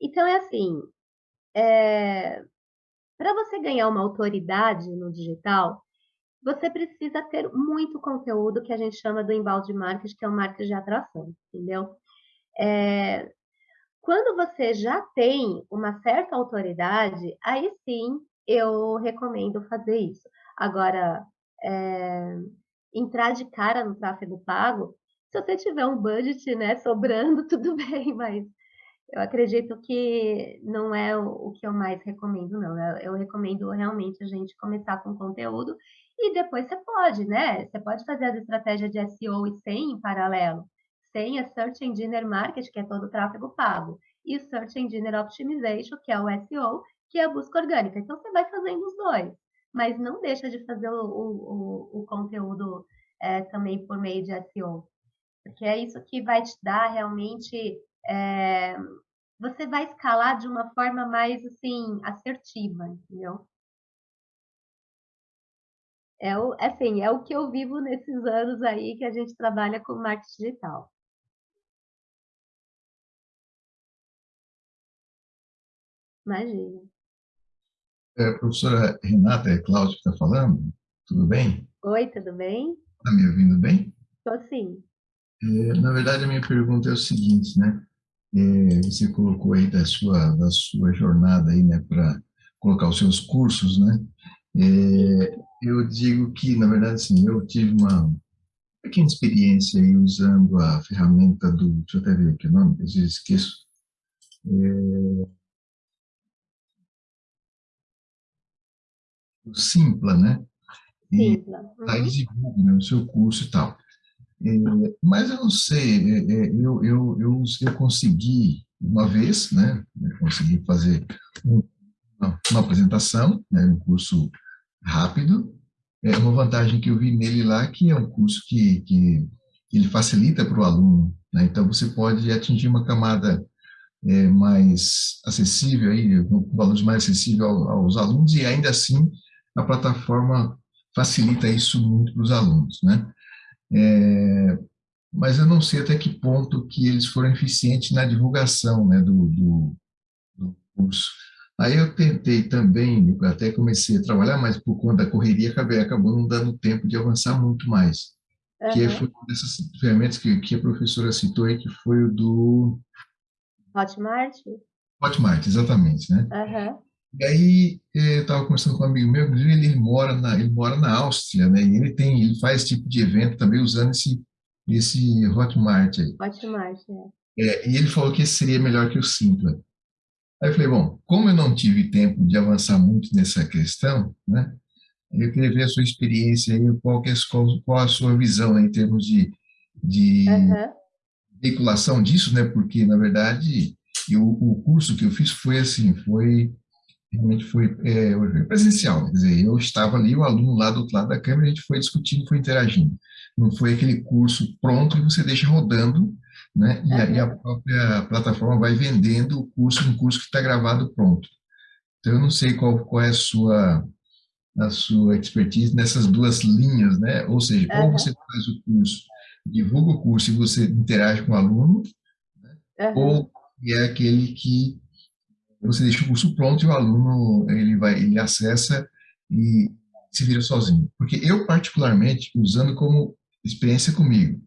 Então é assim, é, para você ganhar uma autoridade no digital, você precisa ter muito conteúdo que a gente chama do embalde marketing, que é o marketing de atração, entendeu? É, quando você já tem uma certa autoridade, aí sim eu recomendo fazer isso. Agora, é, entrar de cara no tráfego pago, se você tiver um budget né, sobrando, tudo bem, mas eu acredito que não é o, que eu mais recomendo, não. Eu, eu, recomendo realmente a gente começar com conteúdo e depois você pode, né? Você pode fazer as estratégias de SEO e SEM em paralelo. SEM é Search Engine Marketing, que é todo o tráfego pago, e Search Engine Optimization, que é o SEO, que é a busca orgânica. Então você vai fazendo os dois, mas não deixa de fazer o, o, o conteúdo é, também por meio de SEO, porque é isso que vai te dar realmente é, você vai escalar de uma forma mais assim assertiva, entendeu? É o, assim, é o que eu vivo nesses anos aí que a gente trabalha com marketing digital. Imagina. É, professora Renata, é Cláudio que está falando? Tudo bem? Oi, tudo bem? Está me ouvindo bem? Estou sim. É, na verdade, a minha pergunta é o seguinte, né? É, você colocou aí da sua, da sua jornada aí, né, para colocar os seus cursos, né? É, eu digo que, na verdade, assim, eu tive uma pequena experiência aí usando a ferramenta do, deixa eu até ver aqui o nome, às vezes esqueço, é, o Simpla, né? E Simpla. Uhum. aí divulga né, o seu curso e tal. É, mas eu não sei, é, é, eu, eu, eu, eu consegui uma vez, né, consegui fazer um, uma, apresentação, né, um curso rápido, é uma vantagem que eu vi nele lá, que é um curso que, que ele facilita para o aluno, né, então você pode atingir uma camada é, mais acessível, aí, um valor mais acessível aos alunos, e ainda assim a plataforma facilita isso muito para os alunos, né? É, mas eu não sei até que ponto que eles foram eficientes na divulgação né, do, do, do curso. Aí eu tentei também, até comecei a trabalhar, mas por conta da correria acabei, acabou não dando tempo de avançar muito mais. Uhum. Que foi uma dessas ferramentas que, que a professora citou aí, que foi o do... Hotmart? Hotmart, exatamente, né? Uhum. E aí eh, eu estava conversando com um amigo meu, inclusive ele, ele mora na ele mora na Áustria, né? E ele tem ele faz esse tipo de evento também usando esse esse Hotmart aí. Hotmart, é. é. E ele falou que esse seria melhor que o Simpla. Aí eu falei, bom, como eu não tive tempo de avançar muito nessa questão, né? Eu queria ver a sua experiência aí, qual, é, qual, qual a sua visão né, em termos de, de uhum. veiculação disso, né? Porque, na verdade, eu, o curso que eu fiz foi assim, foi realmente foi é, presencial, quer dizer, eu estava ali, o aluno lá do outro lado da câmera, a gente foi discutindo, foi interagindo. Não foi aquele curso pronto e você deixa rodando, né? E aí a própria plataforma vai vendendo o curso, um curso que está gravado pronto. Então, eu não sei qual, qual é a sua, a sua expertise nessas duas linhas, né? Ou seja, uhum. ou você faz o curso, divulga o curso e você interage com o aluno, né? uhum. ou é aquele que você deixa o curso pronto e o aluno ele vai ele acessa e se vira sozinho. Porque eu particularmente usando como experiência comigo,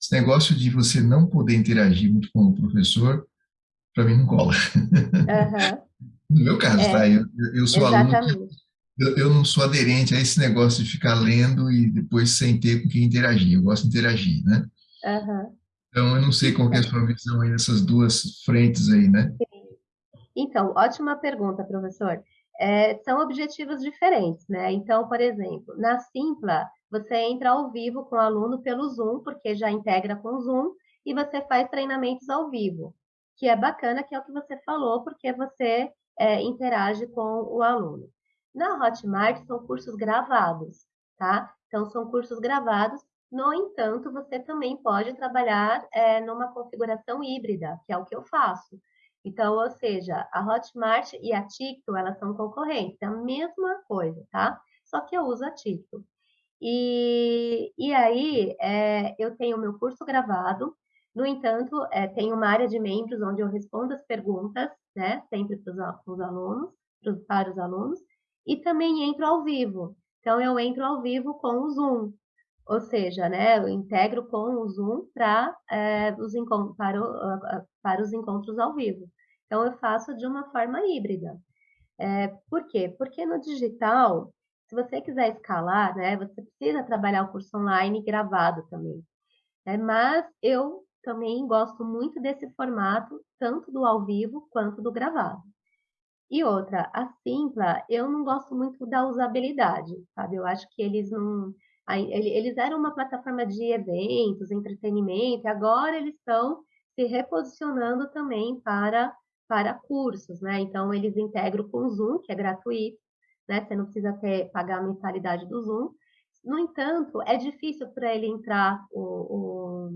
esse negócio de você não poder interagir muito com o professor, para mim não cola. Uhum. no meu caso, é, tá? Eu, eu sou exatamente. aluno. Eu, eu, não sou aderente a esse negócio de ficar lendo e depois sem ter com quem interagir. Eu gosto de interagir, né? Uhum. Então, eu não sei qual é a sua visão aí nessas duas frentes aí, né? Sim. Então, ótima pergunta, professor. É, são objetivos diferentes, né? Então, por exemplo, na Simpla, você entra ao vivo com o aluno pelo Zoom, porque já integra com o Zoom, e você faz treinamentos ao vivo, que é bacana, que é o que você falou, porque você é, interage com o aluno. Na Hotmart, são cursos gravados, tá? Então, são cursos gravados. No entanto, você também pode trabalhar é, numa configuração híbrida, que é o que eu faço. Então, ou seja, a Hotmart e a Ticto, elas são concorrentes, é a mesma coisa, tá? Só que eu uso a Ticto. E, e aí, é, eu tenho meu curso gravado, no entanto, é, tem uma área de membros onde eu respondo as perguntas, né, sempre para os alunos, para os alunos, e também entro ao vivo. Então, eu entro ao vivo com o Zoom, ou seja, né, eu integro com o Zoom para, é, os, para, o, para os encontros ao vivo. Então, eu faço de uma forma híbrida. É, por quê? Porque no digital, se você quiser escalar, né, você precisa trabalhar o curso online gravado também. Né? Mas eu também gosto muito desse formato, tanto do ao vivo quanto do gravado. E outra, a Simpla, eu não gosto muito da usabilidade, sabe? Eu acho que eles não. Eles eram uma plataforma de eventos, entretenimento, e agora eles estão se reposicionando também para, para cursos, né? Então, eles integram com o Zoom, que é gratuito, né? Você não precisa ter, pagar a mensalidade do Zoom. No entanto, é difícil para ele entrar o,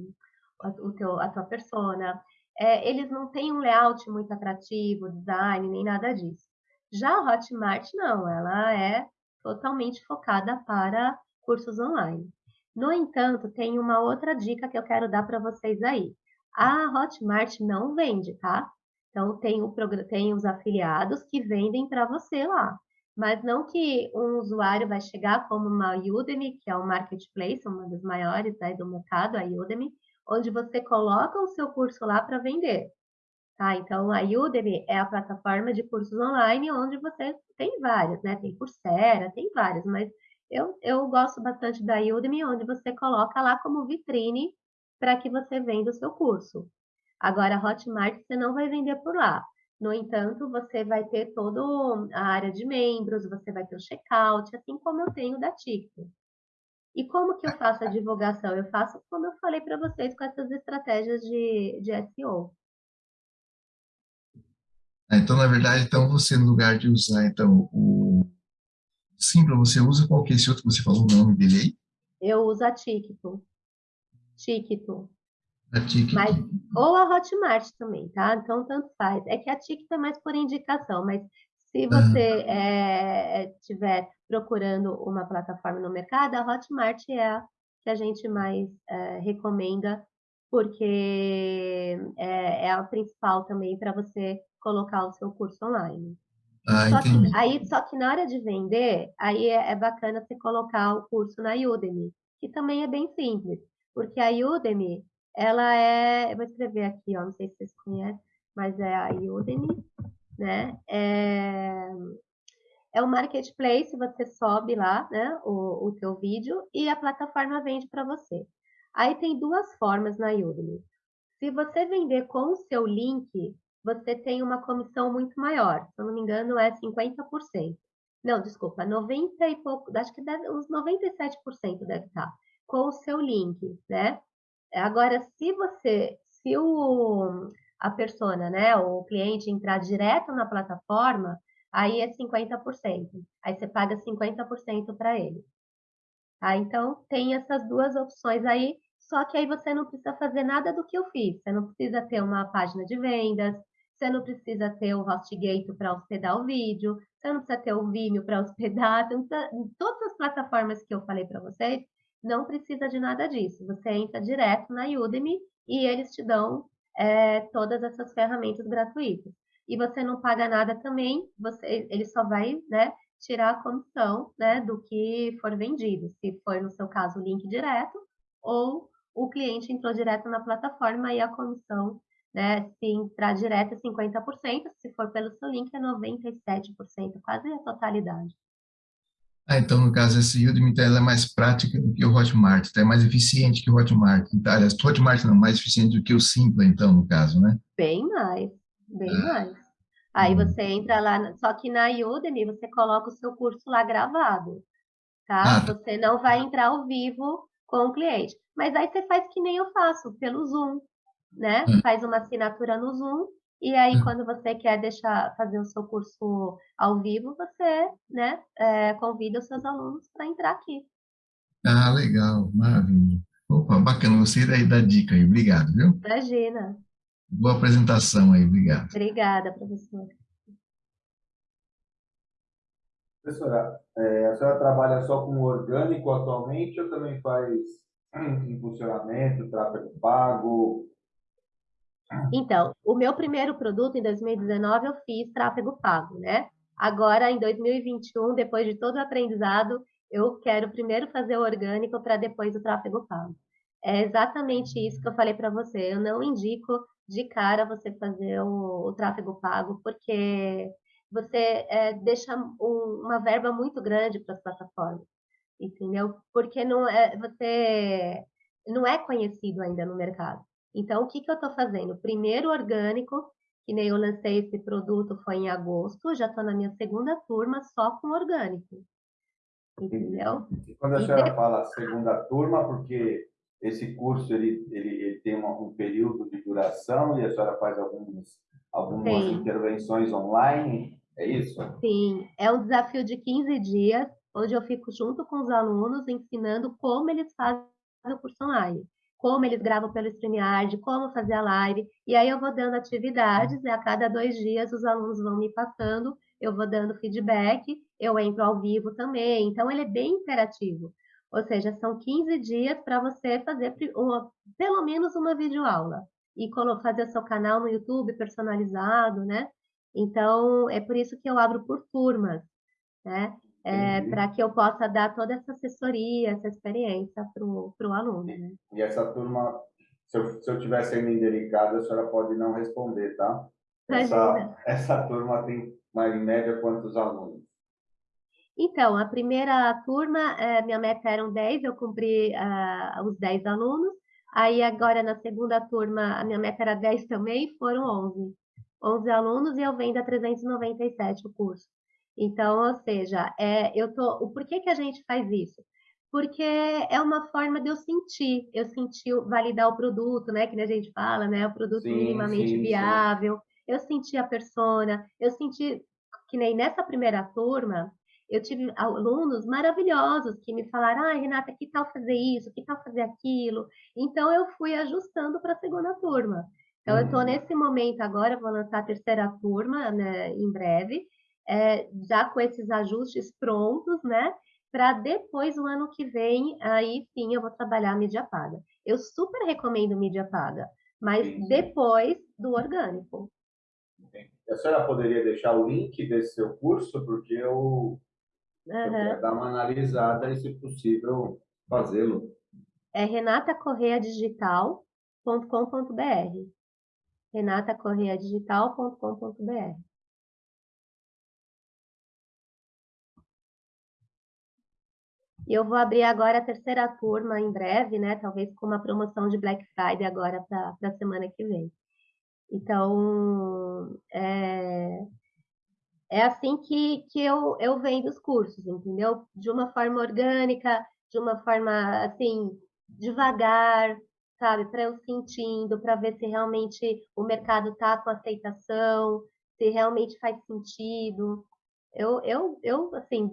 o, o teu, a tua persona, é, eles não têm um layout muito atrativo, design, nem nada disso. Já a Hotmart, não, ela é totalmente focada para cursos online. No entanto, tem uma outra dica que eu quero dar para vocês aí. A Hotmart não vende, tá? Então, tem, o, tem os afiliados que vendem para você lá. Mas não que um usuário vai chegar como uma Udemy, que é um marketplace, uma das maiores né, do mercado, a Udemy, onde você coloca o seu curso lá para vender. Tá? Então, a Udemy é a plataforma de cursos online onde você tem várias, né? Tem Coursera, tem várias, mas eu, eu gosto bastante da Udemy, onde você coloca lá como vitrine para que você venda o seu curso. Agora, a Hotmart você não vai vender por lá. No entanto, você vai ter toda a área de membros, você vai ter o checkout, assim como eu tenho da TikTok. E como que eu faço a divulgação? Eu faço como eu falei para vocês com essas estratégias de, de SEO. Ah, então, na verdade, então você, no lugar de usar então, o Simpla, você usa qual que é esse outro que você falou o nome dele aí? Eu uso a Tikto. Tikto. A. Mas, ou a Hotmart também, tá? Então, tanto faz. É que a Tikto é mais por indicação, mas se você estiver é, procurando uma plataforma no mercado, a Hotmart é a que a gente mais é, recomenda, porque é, é, a principal também para você colocar o seu curso online. Ah, só, que, aí, só que na hora de vender, aí é, é bacana você colocar o curso na Udemy, que também é bem simples, porque a Udemy, ela é, eu vou escrever aqui, ó, não sei se vocês conhecem, mas é a Udemy, né? É, é um marketplace, você sobe lá, né, o, o teu vídeo e a plataforma vende para você. Aí tem duas formas na Udemy. Se você vender com o seu link, você tem uma comissão muito maior. Se eu não me engano, é 50%. Não, desculpa, 90 e pouco, acho que deve, uns 97% deve estar com o seu link, né? Agora, se você, se o, a persona, né, o cliente entrar direto na plataforma, aí é 50%. Aí você paga 50% para ele. Tá? Então, tem essas duas opções aí, só que aí você não precisa fazer nada do que eu fiz. Você não precisa ter uma página de vendas, você não precisa ter o HostGator para hospedar o vídeo, você não precisa ter o Vimeo para hospedar, todas as plataformas que eu falei para vocês, não precisa de nada disso. Você entra direto na Udemy e eles te dão é, todas essas ferramentas gratuitas. E você não paga nada também, você, ele só vai né, tirar a comissão né, do que for vendido, se for, no seu caso, o link direto, ou o cliente entrou direto na plataforma e a comissão, né, se entrar direto é 50%, se for pelo seu link é 97%, quase a totalidade. Ah, então, no caso, essa Udemy ela é mais prática do que o Hotmart, então é mais eficiente que o Hotmart. Então, aliás, o Hotmart não, mais eficiente do que o Simpla, então, no caso, né? Bem mais, bem ah. mais. Aí hum. você entra lá, só que na Udemy você coloca o seu curso lá gravado, tá? Ah, tá. Você não vai entrar ao vivo com o cliente. Mas aí você faz que nem eu faço, pelo Zoom, né? Hum. Faz uma assinatura no Zoom e aí, hum. quando você quer deixar fazer o seu curso ao vivo, você né, é, convida os seus alunos para entrar aqui. Ah, legal, maravilha. Opa, bacana, gostei daí da dica aí, obrigado, viu? Imagina. Boa apresentação aí, obrigado. Obrigada, professor. Professora, é, a senhora trabalha só com orgânico atualmente ou também faz impulsionamento, tráfego pago, então, o meu primeiro produto em 2019 eu fiz tráfego pago, né? Agora, em 2021, depois de todo o aprendizado, eu quero primeiro fazer o orgânico para depois o tráfego pago. É exatamente isso que eu falei para você. Eu não indico de cara você fazer o, o tráfego pago, porque você é, deixa um, uma verba muito grande para as plataformas, entendeu? Porque não é, você não é conhecido ainda no mercado. Então, o que, que eu estou fazendo? Primeiro orgânico, que nem eu lancei esse produto foi em agosto, já estou na minha segunda turma só com orgânico. Entendeu? E quando a E senhora de- fala segunda turma, porque esse curso ele, ele, ele tem uma- um período de duração e a senhora faz alguns, algumas Sim. intervenções online, é isso? Sim, é um desafio de 15 dias, onde eu fico junto com os alunos ensinando como eles fazem o curso online, como eles gravam pelo StreamYard, como fazer a live, e aí eu vou dando atividades, e a cada dois dias os alunos vão me passando, eu vou dando feedback, eu entro ao vivo também, então ele é bem interativo. Ou seja, são 15 dias para você fazer uma- pelo menos uma videoaula e fazer o seu canal no YouTube personalizado, né? Então, é por isso que eu abro por turmas, né? É, Entendi. para que eu possa dar toda essa assessoria, essa experiência para o aluno, né? E essa turma, se eu, se eu tiver sendo indelicado, a senhora pode não responder, tá? Essa, Imagina. essa turma tem, mais em média, quantos alunos? Então, a primeira turma, eh, minha meta eram 10, eu cumpri ah, os 10 alunos. Aí, agora, na segunda turma, a minha meta era 10 também, foram 11. 11 alunos e eu vendo a 397 o curso. Então, ou seja, é, eu tô, o porquê que a gente faz isso? Porque é uma forma de eu sentir, eu sentir, validar o produto, né? Que a gente fala, né? O produto Sim, minimamente sim, sim. viável. Eu senti a persona, eu senti que nem nessa primeira turma, eu tive alunos maravilhosos que me falaram: ah, Renata, que tal fazer isso, que tal fazer aquilo? Então, eu fui ajustando para a segunda turma. Então, eu estou Uhum. nesse momento agora, vou lançar a terceira turma, né, em breve, é, já com esses ajustes prontos, né? Para depois, o ano que vem, aí sim eu vou trabalhar a mídia paga. Eu super recomendo mídia paga, mas depois do orgânico. A senhora poderia deixar o link desse seu curso, porque eu, eu Aham. quero dar uma analisada e, se possível, fazê-lo. é renatacorreadigital.com.br. renatacorreadigital.com.br. E eu vou abrir agora a terceira turma em breve, né? Talvez com uma promoção de Black Friday agora para a semana que vem. Então, é, é assim que, que eu, eu vendo os cursos, entendeu? De uma forma orgânica, de uma forma, assim, devagar, sabe? Para eu sentindo, para ver se realmente o mercado tá com aceitação, se realmente faz sentido. Eu, eu, eu assim,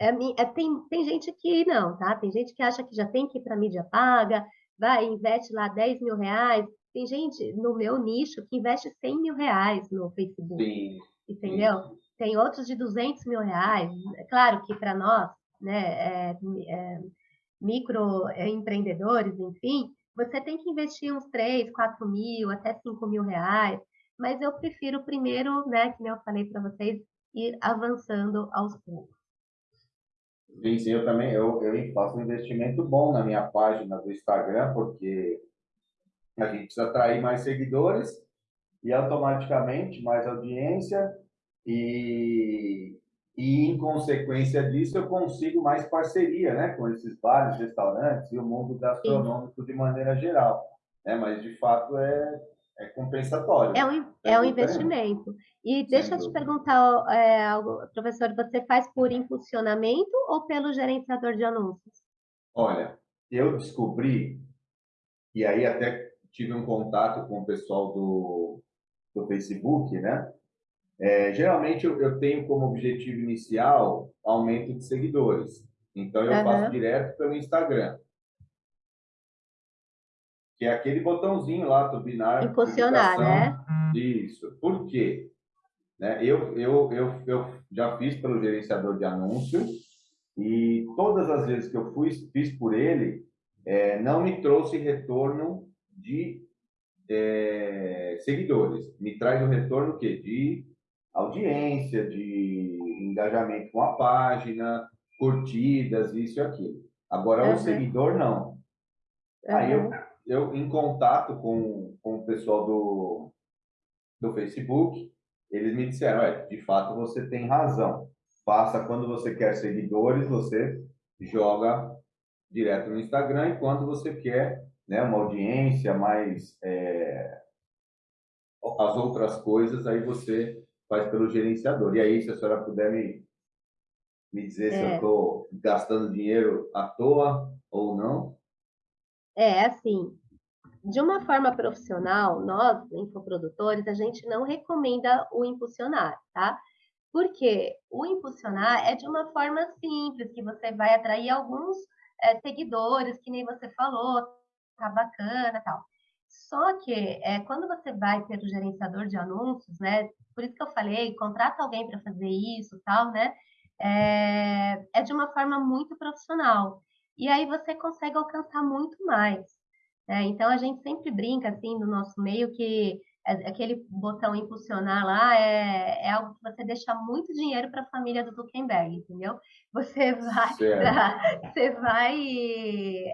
é, é, tem, tem gente que não, tá? Tem gente que acha que já tem que ir para mídia paga, vai, investe lá 10 mil reais. Tem gente no meu nicho que investe 100 mil reais no Facebook Sim. entendeu? Tem outros de 200 mil reais. É claro que para nós, né, é, é, microempreendedores, enfim, você tem que investir uns 3, 4 mil, até 5 mil reais. Mas eu prefiro primeiro, né, que eu falei para vocês, ir avançando aos poucos. Sim, sim, eu também eu, eu faço um investimento bom na minha página do Instagram, porque a gente precisa atrair mais seguidores e automaticamente mais audiência e, e em consequência disso eu consigo mais parceria, né, com esses bares, restaurantes e o mundo gastronômico de maneira geral, né? Mas de fato é é compensatório. É um, é um investimento. E Sem deixa eu te perguntar, é, algo, professor, você faz por impulsionamento ou pelo gerenciador de anúncios? Olha, eu descobri, e aí até tive um contato com o pessoal do, do Facebook, né? É, geralmente eu, eu tenho como objetivo inicial aumento de seguidores. Então eu faço Aham. direto pelo Instagram. Que é aquele botãozinho lá, turbinar, Impulsionar, divulgação. né? Isso. Por quê? Né? Eu, eu, eu, eu já fiz pelo gerenciador de anúncio e todas as vezes que eu fui, fiz por ele, é, não me trouxe retorno de é, seguidores. Me traz o retorno o quê? De audiência, de engajamento com a página, curtidas, isso e aquilo. Agora, Uhum. o seguidor, não. Aí eu, eu, em contato com, com o pessoal do, do Facebook, eles me disseram, "Olha, de fato você tem razão. Faça quando você quer seguidores, você joga direto no Instagram, e quando você quer né, uma audiência mais é, as outras coisas, aí você faz pelo gerenciador. E aí, se a senhora puder me, me dizer se eu É. estou gastando dinheiro à toa ou não. É, assim, de uma forma profissional, nós, infoprodutores, a gente não recomenda o impulsionar, tá? Porque o impulsionar é de uma forma simples, que você vai atrair alguns é, seguidores, que nem você falou, tá bacana tal. Só que é, quando você vai pelo gerenciador de anúncios, né? Por isso que eu falei, contrata alguém para fazer isso, tal, né? É, é de uma forma muito profissional. E aí você consegue alcançar muito mais. Né? Então a gente sempre brinca assim no nosso meio que é- aquele botão impulsionar lá é, é algo que você deixa muito dinheiro para a família do Zuckerberg, entendeu? Você vai, Certo. você vai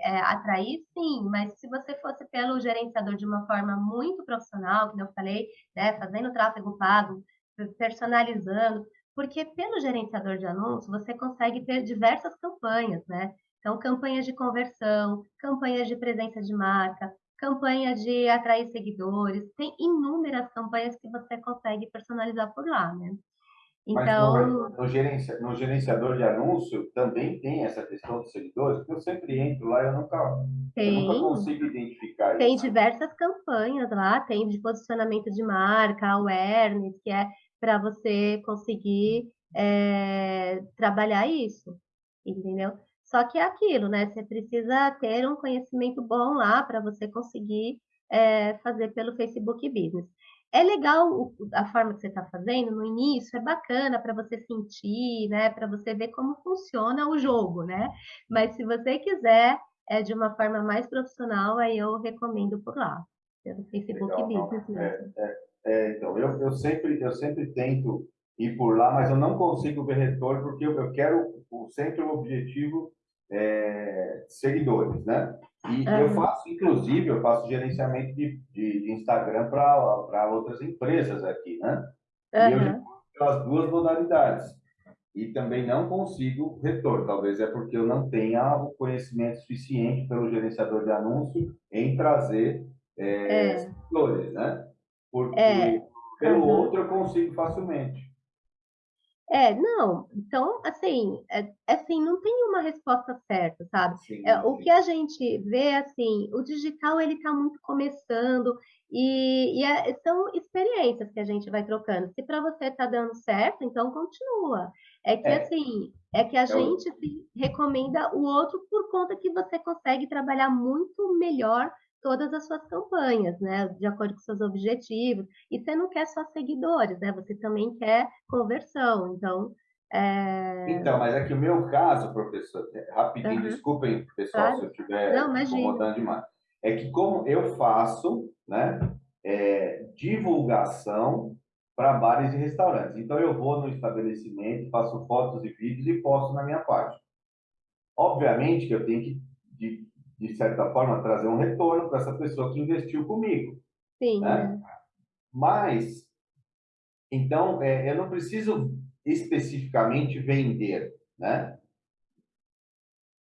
é, atrair, sim, mas se você fosse pelo gerenciador de uma forma muito profissional, como eu falei, né, fazendo tráfego pago, personalizando, porque pelo gerenciador de anúncios você consegue ter diversas campanhas, né? Então, campanhas de conversão, campanhas de presença de marca, campanha de atrair seguidores, tem inúmeras campanhas que você consegue personalizar por lá, né? Mas Então, no, no, gerencia- no gerenciador de anúncio também tem essa questão dos seguidores, porque eu sempre entro lá e eu nunca, eu nunca tem, consigo identificar tem isso. diversas campanhas lá, tem de posicionamento de marca, awareness, que é para você conseguir é, trabalhar isso, entendeu? Só que é aquilo, né? Você precisa ter um conhecimento bom lá para você conseguir é, fazer pelo Facebook Business. É legal a forma que você está fazendo no início, é bacana para você sentir, né? Para você ver como funciona o jogo, né? Mas se você quiser é, de uma forma mais profissional, aí eu recomendo por lá, pelo Facebook Legal, não. Business mesmo. É, então, eu, eu, sempre, eu sempre tento ir por lá, mas eu não consigo ver retorno, porque eu, eu quero o, sempre o objetivo é, seguidores, né? E eu Aham. faço, inclusive, eu faço gerenciamento de, de, Instagram para outras empresas aqui, né? E eu pelas duas modalidades. E também não consigo retorno. Talvez é porque eu não tenha o conhecimento suficiente pelo gerenciador de anúncio em trazer é, É. seguidores, né? Porque É. pelo Aham. outro eu consigo facilmente. É, não, então, assim, é, assim, não tem uma resposta certa, sabe? Sim, É, o que a gente vê, assim, o digital, ele está muito começando e, e é- são experiências que a gente vai trocando. Se para você está dando certo, então continua. É que, É. assim, é que a o- gente recomenda o outro por conta que você consegue trabalhar muito melhor todas as suas campanhas, né? De acordo com seus objetivos. E você não quer só seguidores, né? Você também quer conversão. Então, é... Então, mas é que o meu caso, professor, é, rapidinho, Aham. desculpem, pessoal, Claro. se eu estiver incomodando demais. É que como eu faço, né, é, divulgação para bares e restaurantes. Então, eu vou no estabelecimento, faço fotos e vídeos e posto na minha página. Obviamente que eu tenho que, de, certa forma, trazer um retorno para essa pessoa que investiu comigo. Sim, né? Mas, então, é, eu não preciso especificamente vender, né?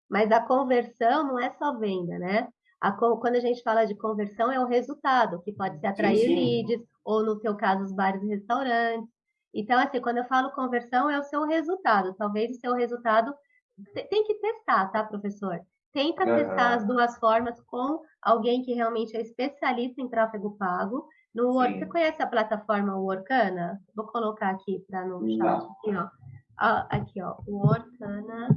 Mas a conversão não é só venda, né? A quando a gente fala de conversão, é o resultado, que pode ser atrair sim. leads, ou no teu caso, os bares e restaurantes. Então, assim, quando eu falo conversão, é o seu resultado. Talvez o seu resultado te- tem que testar, tá, professor? Tenta testar as duas formas com alguém que realmente é especialista em tráfego pago. No Word, Sim. você conhece a plataforma Workana? Vou colocar aqui para no chat. Aqui, ó. Aqui, ó. Workana.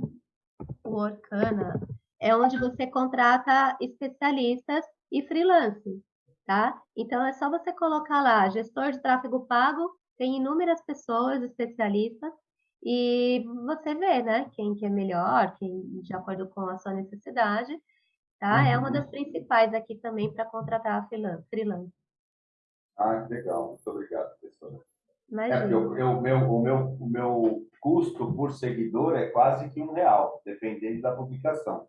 Workana é onde você contrata especialistas e freelance, tá? Então é só você colocar lá, gestor de tráfego pago, tem inúmeras pessoas especialistas e você vê, né, quem que é melhor, quem de acordo com a sua necessidade, tá? É uma Uhum. das principais aqui também para contratar freelan- freelance. Ah, que legal. Muito obrigado, professora. Imagina. É, eu, eu, meu, o, meu, o meu custo por seguidor é quase que um real, dependendo da publicação.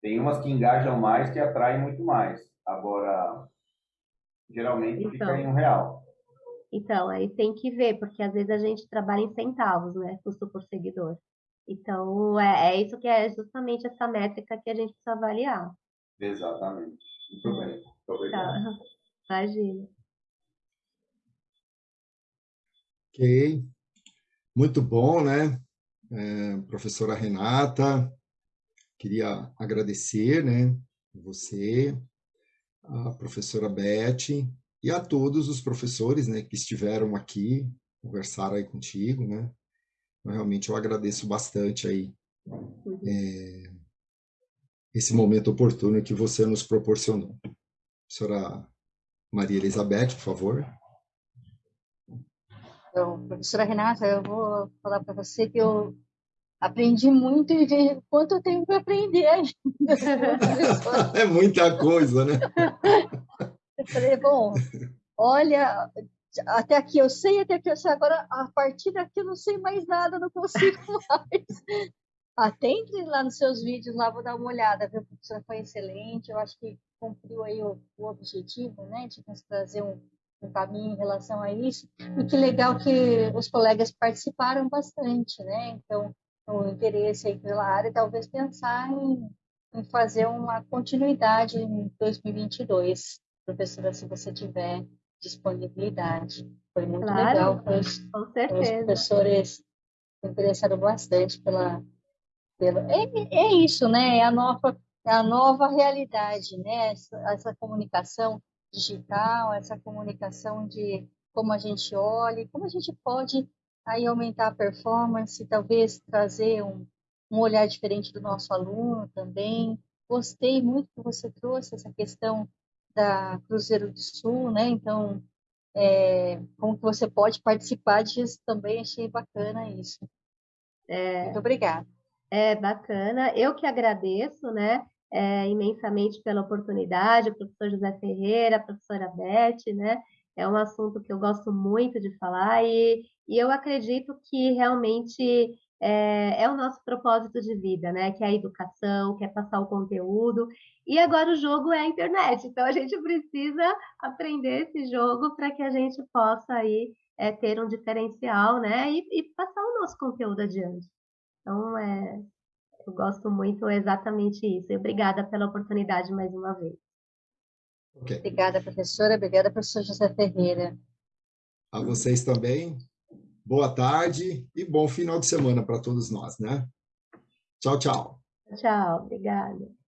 Tem umas que engajam mais, que atraem muito mais. Agora, geralmente então, fica em um real. Então, aí tem que ver, porque às vezes a gente trabalha em centavos, né? Custo por seguidor. Então, é, é isso que é justamente essa métrica que a gente precisa avaliar. Exatamente. Muito é. bem. Muito obrigado. Tá. Imagina. Ok. Muito bom, né? É, professora Renata, queria agradecer, né? Você, a professora Beth e a todos os professores, né, que estiveram aqui, conversaram aí contigo, né? Realmente eu agradeço bastante aí é, esse momento oportuno que você nos proporcionou. Professora Maria Elizabeth, por favor. Então, professora Renata, eu vou falar para você que eu aprendi muito e vejo quanto eu tenho para aprender ainda. é muita coisa, né? Eu falei, bom, olha, até aqui eu sei, até aqui eu sei, agora a partir daqui eu não sei mais nada, não consigo mais. Atente lá nos seus vídeos, lá vou dar uma olhada, viu? A professora foi excelente, eu acho que cumpriu aí o, o objetivo, né, de nos trazer um, um caminho em relação a isso. E que legal que os colegas participaram bastante, né? Então, o interesse aí pela área, talvez pensar em, em fazer uma continuidade em 2022, professora, se você tiver disponibilidade. Foi muito claro, legal. Os, com certeza. Os professores se interessaram bastante pela... pela é, é isso, né? É a nova, é a nova realidade, né? Essa, essa comunicação digital, essa comunicação de como a gente olha, como a gente pode aí aumentar a performance, talvez trazer um, um olhar diferente do nosso aluno também. Gostei muito que você trouxe essa questão da Cruzeiro do Sul, né? Então, é, como que você pode participar disso também, achei bacana isso. É, Muito obrigada. É bacana. Eu que agradeço, né? É, imensamente pela oportunidade, o professor José Ferreira, a professora Beth, né? É um assunto que eu gosto muito de falar e, e eu acredito que realmente é, é, o nosso propósito de vida, né? Que é a educação, que é passar o conteúdo. E agora o jogo é a internet, então a gente precisa aprender esse jogo para que a gente possa aí é, ter um diferencial, né? E, e, passar o nosso conteúdo adiante. Então, é, eu gosto muito exatamente isso. E obrigada pela oportunidade mais uma vez. Okay. Obrigada, professora. Obrigada, professor José Ferreira. A vocês também. Boa tarde e bom final de semana para todos nós, né? Tchau, tchau. Tchau, obrigada.